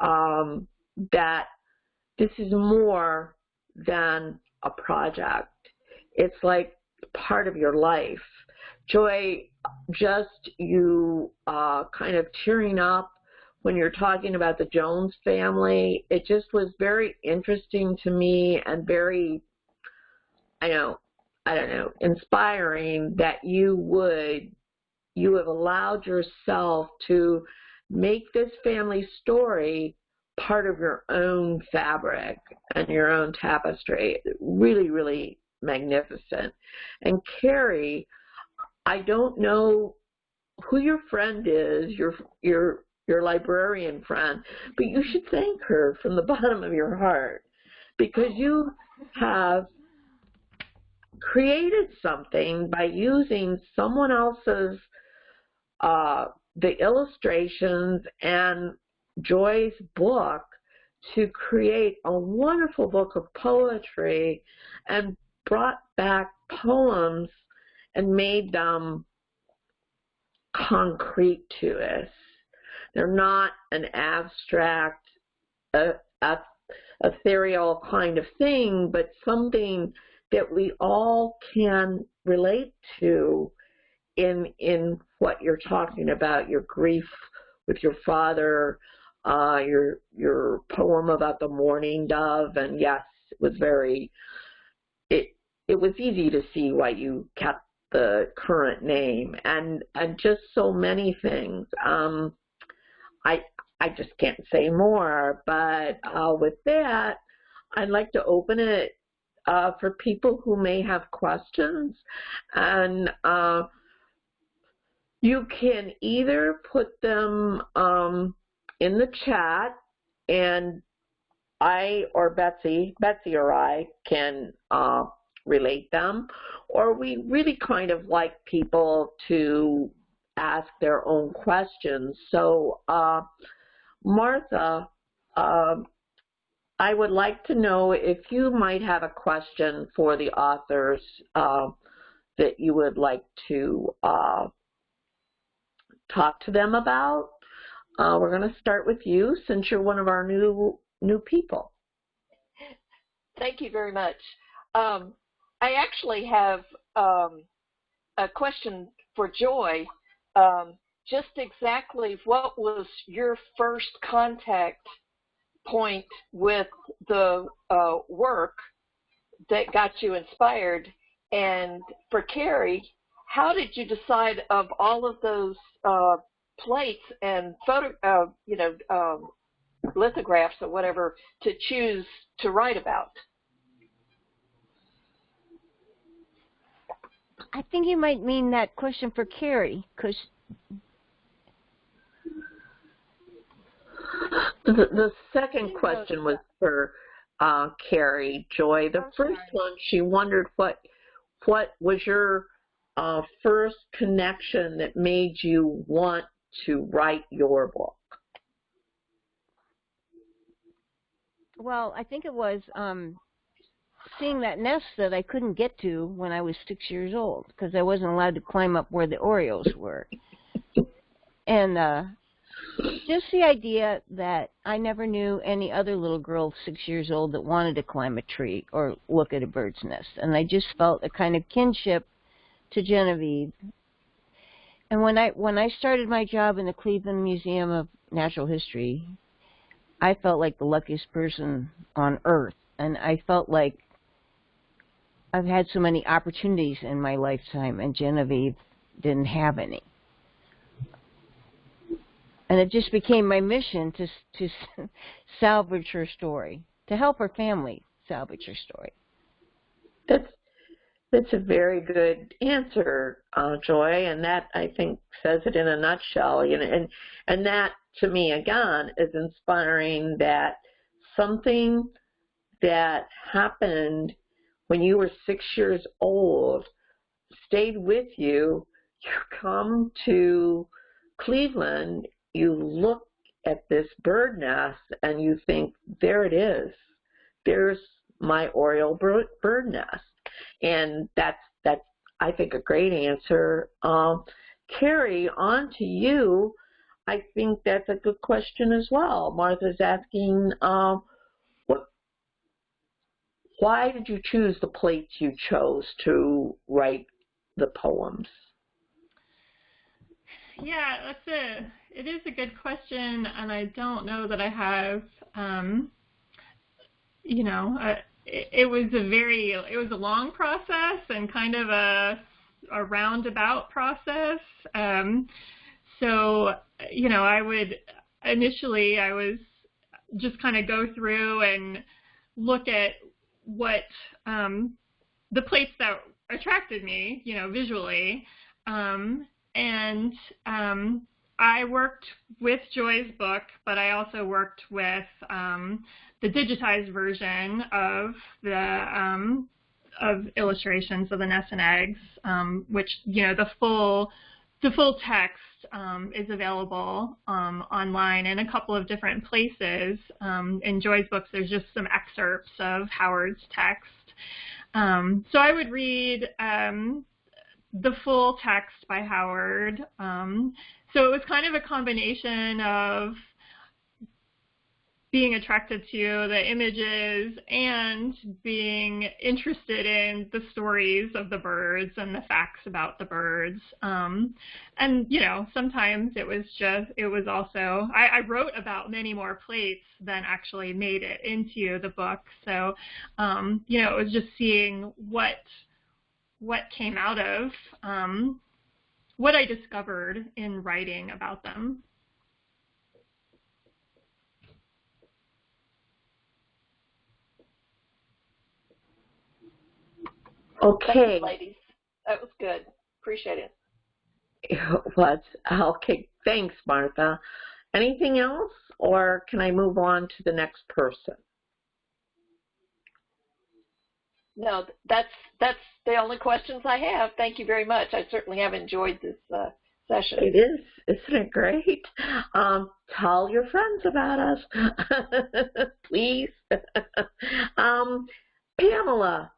um, that this is more than a project. It's like part of your life. Joy, just you uh, kind of tearing up when you're talking about the Jones family, it just was very interesting to me and very, I know, I don't know, inspiring that you would, you have allowed yourself to make this family story part of your own fabric and your own tapestry. Really, really magnificent. And Carrie, I don't know who your friend is, your your your librarian friend, but you should thank her from the bottom of your heart because you have created something by using someone else's uh, the illustrations and Joy's book to create a wonderful book of poetry and brought back poems and made them concrete to us. They're not an abstract, uh, uh, ethereal kind of thing, but something that we all can relate to in in what you're talking about, your grief with your father, uh, your your poem about the mourning dove, and yes, it was very it it was easy to see why you kept the current name and and just so many things. Um, I I just can't say more, but uh, with that, I'd like to open it uh, for people who may have questions, and uh, you can either put them um, in the chat, and I or Betsy, Betsy or I can uh, relate them, or we really kind of like people to ask their own questions. So, uh, Martha, uh, I would like to know if you might have a question for the authors. Uh, that you would like to uh, talk to them about. Uh, we're going to start with you since you're one of our new new people. Thank you very much. Um, I actually have um, a question for Joy. Um, just exactly what was your first contact point with the uh, work that got you inspired? And for Carrie, how did you decide of all of those uh, plates and photo, uh, you know, um, lithographs or whatever to choose to write about? I think you might mean that question for Carrie, because the, the second question was for uh, Carrie Joy. The first one, she wondered what what was your uh, first connection that made you want to write your book? Well, I think it was um, seeing that nest that I couldn't get to when I was six years old because I wasn't allowed to climb up where the Orioles were. And uh, just the idea that I never knew any other little girl six years old that wanted to climb a tree or look at a bird's nest. And I just felt a kind of kinship to Genevieve. And when I when I started my job in the Cleveland Museum of Natural History, I felt like the luckiest person on earth. And I felt like I've had so many opportunities in my lifetime, and Genevieve didn't have any and it just became my mission to to salvage her story, to help her family salvage her story. That's that's a very good answer, uh, Joy, and that I think says it in a nutshell. You know, and and that to me again is inspiring that something that happened when you were six years old stayed with you. You come to Cleveland you look at this bird nest and you think, there it is. There's my Oriole bird nest. And that's, that's I think, a great answer. Um, Carrie, on to you. I think that's a good question as well. Martha's asking, um, why did you choose the plates you chose to write the poems? Yeah, that's a it is a good question, and I don't know that I have. Um, you know, uh, it, it was a very it was a long process and kind of a a roundabout process. Um, so you know, I would initially I was just kind of go through and look at what um, the plates that attracted me, you know, visually, um, and um, I worked with Joy's book, but I also worked with um, the digitized version of the um, of illustrations of the nests and eggs, um, which you know the full the full text um, is available um, online in a couple of different places. Um, in Joy's books, there's just some excerpts of Howard's text. so I would read the full text by Howard. Um, so it was kind of a combination of being attracted to the images and being interested in the stories of the birds and the facts about the birds. Um, and, you know, sometimes it was just, it was also, I, I, wrote about many more plates than actually made it into the book. So, um, you know, it was just seeing what what came out of um, what I discovered in writing about them. Okay. ladies. That was good. Appreciate it. It was. Okay. Thanks, Martha. Anything else, or can I move on to the next person? no, that's that's the only questions I have. Thank you very much. I certainly have enjoyed this uh, session. It is, isn't it great? Um, tell your friends about us, please. um, Pamela,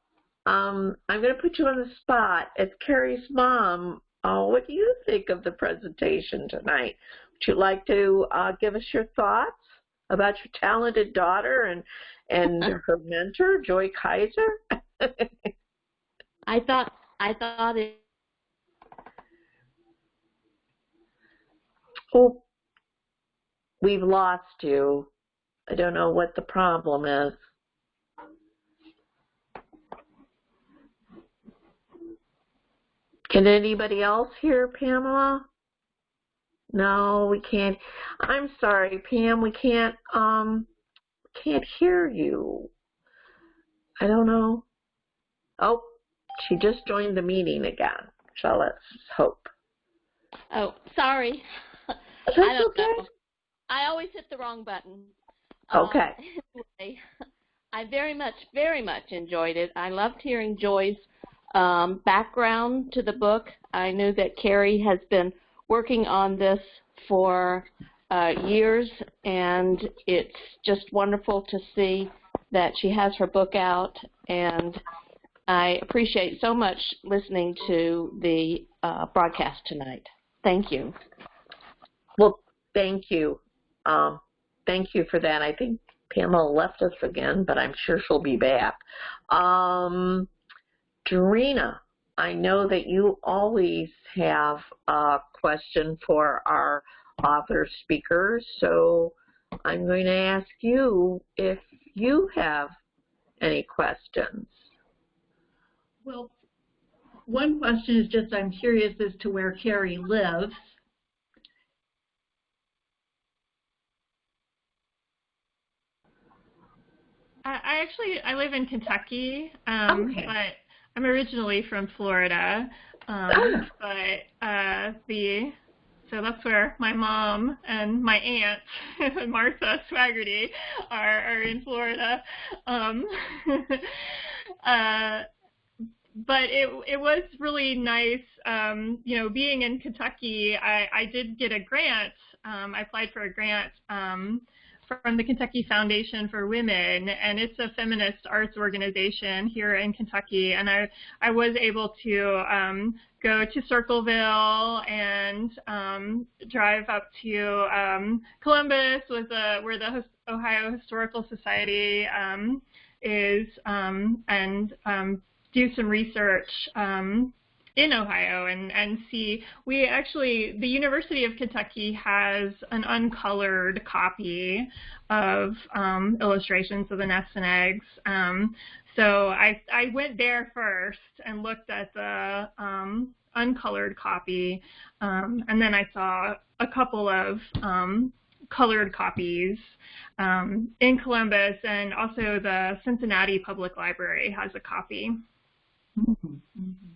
um, I'm going to put you on the spot. As Carrie's mom, uh, what do you think of the presentation tonight? Would you like to uh, give us your thoughts about your talented daughter and and her mentor, Joy Kiser? I thought I thought it. Oh, we've lost you. I don't know what the problem is. Can anybody else hear Pamela? No, we can't. I'm sorry, Pam, we can't, um, can't hear you. I don't know. Oh, she just joined the meeting again. So let's hope. Oh, sorry. That's I don't okay. know. I always hit the wrong button. Okay. Um, anyway, I very much, very much enjoyed it. I loved hearing Joy's um, background to the book. I knew that Carrie has been working on this for uh, years, and it's just wonderful to see that she has her book out. And I appreciate so much listening to the uh, broadcast tonight. Thank you. Well, thank you. Um, thank you for that. I think Pamela left us again, but I'm sure she'll be back. Um, Dorina, I know that you always have a question for our author speakers, so I'm going to ask you if you have any questions. Well, one question is just I'm curious as to where Carrie lives. I, I actually I live in Kentucky, um, Okay. but I'm originally from Florida. Um, Oh. but uh, the so that's where my mom and my aunt Martha Swaggerty are are in Florida. Um, uh, but it it was really nice. Um, you know, being in Kentucky, I, I did get a grant. Um, I applied for a grant um, from the Kentucky Foundation for Women, and it's a feminist arts organization here in Kentucky. And I I was able to um, go to Circleville and um, drive up to um, Columbus, was a, where the Ohio Historical Society um, is, um, and um, do some research um, in Ohio and, and see. We actually, the University of Kentucky has an uncolored copy of um, illustrations of the nests and eggs. Um, so I, I went there first and looked at the um, uncolored copy, um, and then I saw a couple of um, colored copies um, in Columbus, and also the Cincinnati Public Library has a copy. Mhm, mhm.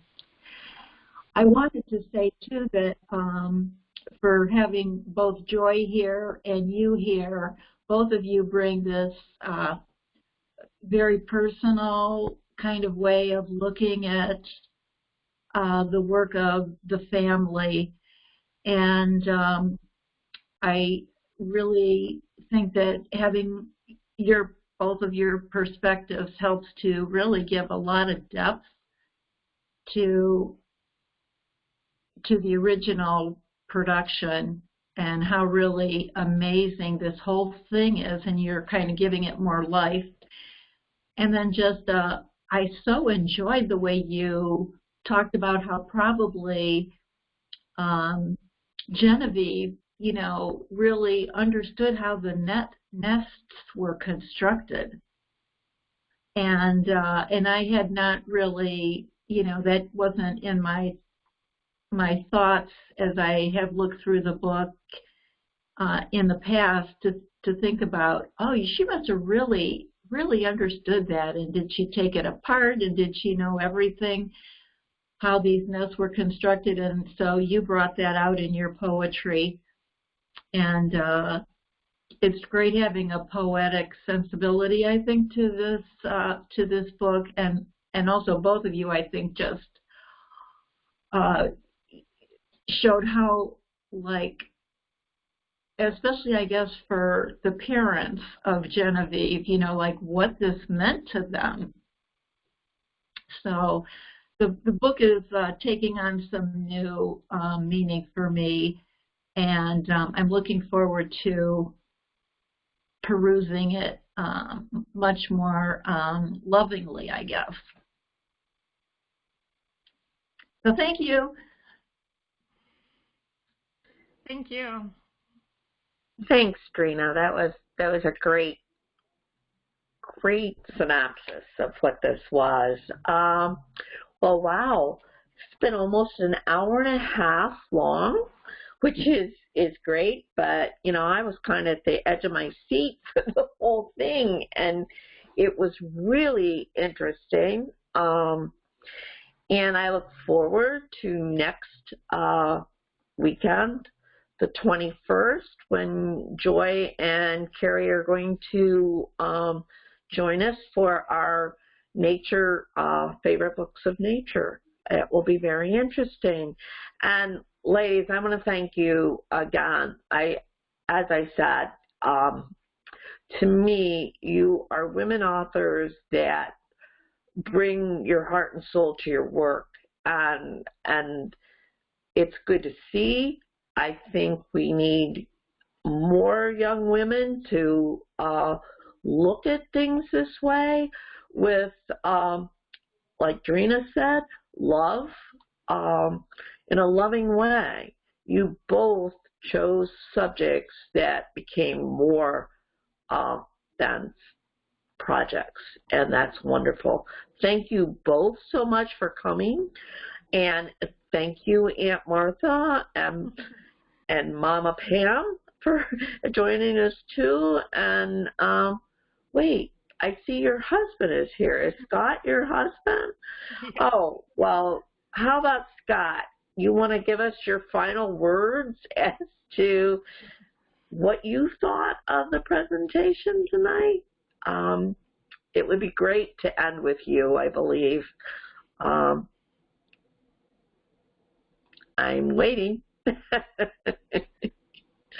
I wanted to say too that um, for having both Joy here and you here, both of you bring this uh, very personal kind of way of looking at uh, the work of the family. And um, I really think that having your both of your perspectives helps to really give a lot of depth to to the original production and how really amazing this whole thing is and you're kind of giving it more life. And then just uh I so enjoyed the way you talked about how probably um Genevieve you know really understood how the net nests were constructed. And uh and I had not really you know that wasn't in my my thoughts as I have looked through the book uh, in the past to to think about oh she must have really really understood that. And did she take it apart? And did she know everything? How these nests were constructed? And so you brought that out in your poetry. And uh, it's great having a poetic sensibility I think to this uh, to this book. And and also both of you I think just uh, showed how like especially I guess for the parents of Genevieve, you know, like what this meant to them. So the, the book is uh, taking on some new um, meaning for me, and um, I'm looking forward to perusing it um, much more um, lovingly, I guess. So thank you. Thank you. Thanks, Drina. That was that was a great great synopsis of what this was. Um, well, wow, it's been almost an hour and a half long, which is is great. But you know, I was kind of at the edge of my seat for the whole thing, and it was really interesting. Um, and I look forward to next uh, weekend, the 21st, when Joy and Carrie are going to um, join us for our nature, uh, favorite books of nature. It will be very interesting. And ladies, I want to thank you again. I, as I said, um, to me, you are women authors that bring your heart and soul to your work, and and it's good to see. I think we need more young women to uh, look at things this way with, um, like Drina said, love um, in a loving way. You both chose subjects that became more uh, than projects, and that's wonderful. Thank you both so much for coming, and thank you, Aunt Martha and, and Mama Pam for joining us too. And um, wait, I see your husband is here. Is Scott your husband? Oh, well, how about Scott? You want to give us your final words as to what you thought of the presentation tonight? Um, it would be great to end with you, I believe. Um, I'm waiting.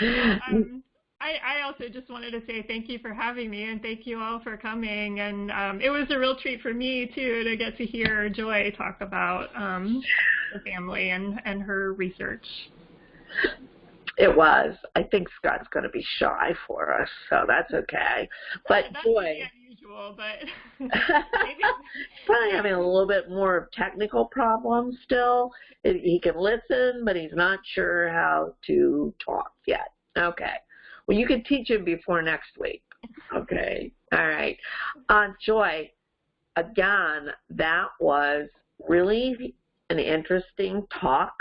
um, I, I, also just wanted to say thank you for having me and thank you all for coming. And um, it was a real treat for me, too, to get to hear Joy talk about um, the family and, and her research. It was. I think Scott's going to be shy for us, so that's okay. But that's boy, unusual, but probably having a little bit more technical problems still. He can listen, but he's not sure how to talk yet. Okay. Well, you can teach him before next week. Okay. All right. Uh, Joy, again, that was really an interesting talk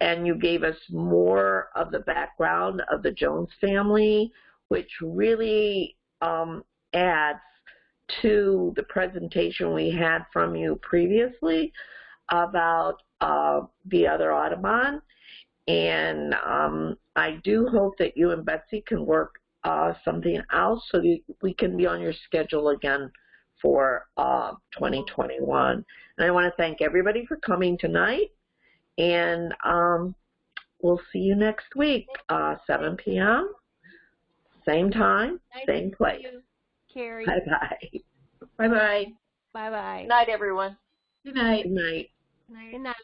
and you gave us more of the background of the Jones family, which really um, adds to the presentation we had from you previously about uh, the other Audubon. And um, I do hope that you and Betsy can work uh, something out so that we can be on your schedule again for uh, 2021. And I want to thank everybody for coming tonight. And um, we'll see you next week, uh, 7 p.m., same time, same place. See you, Carrie. Bye-bye. Bye-bye. Bye bye. Good night, everyone. Good night. Good night. Night. Good night.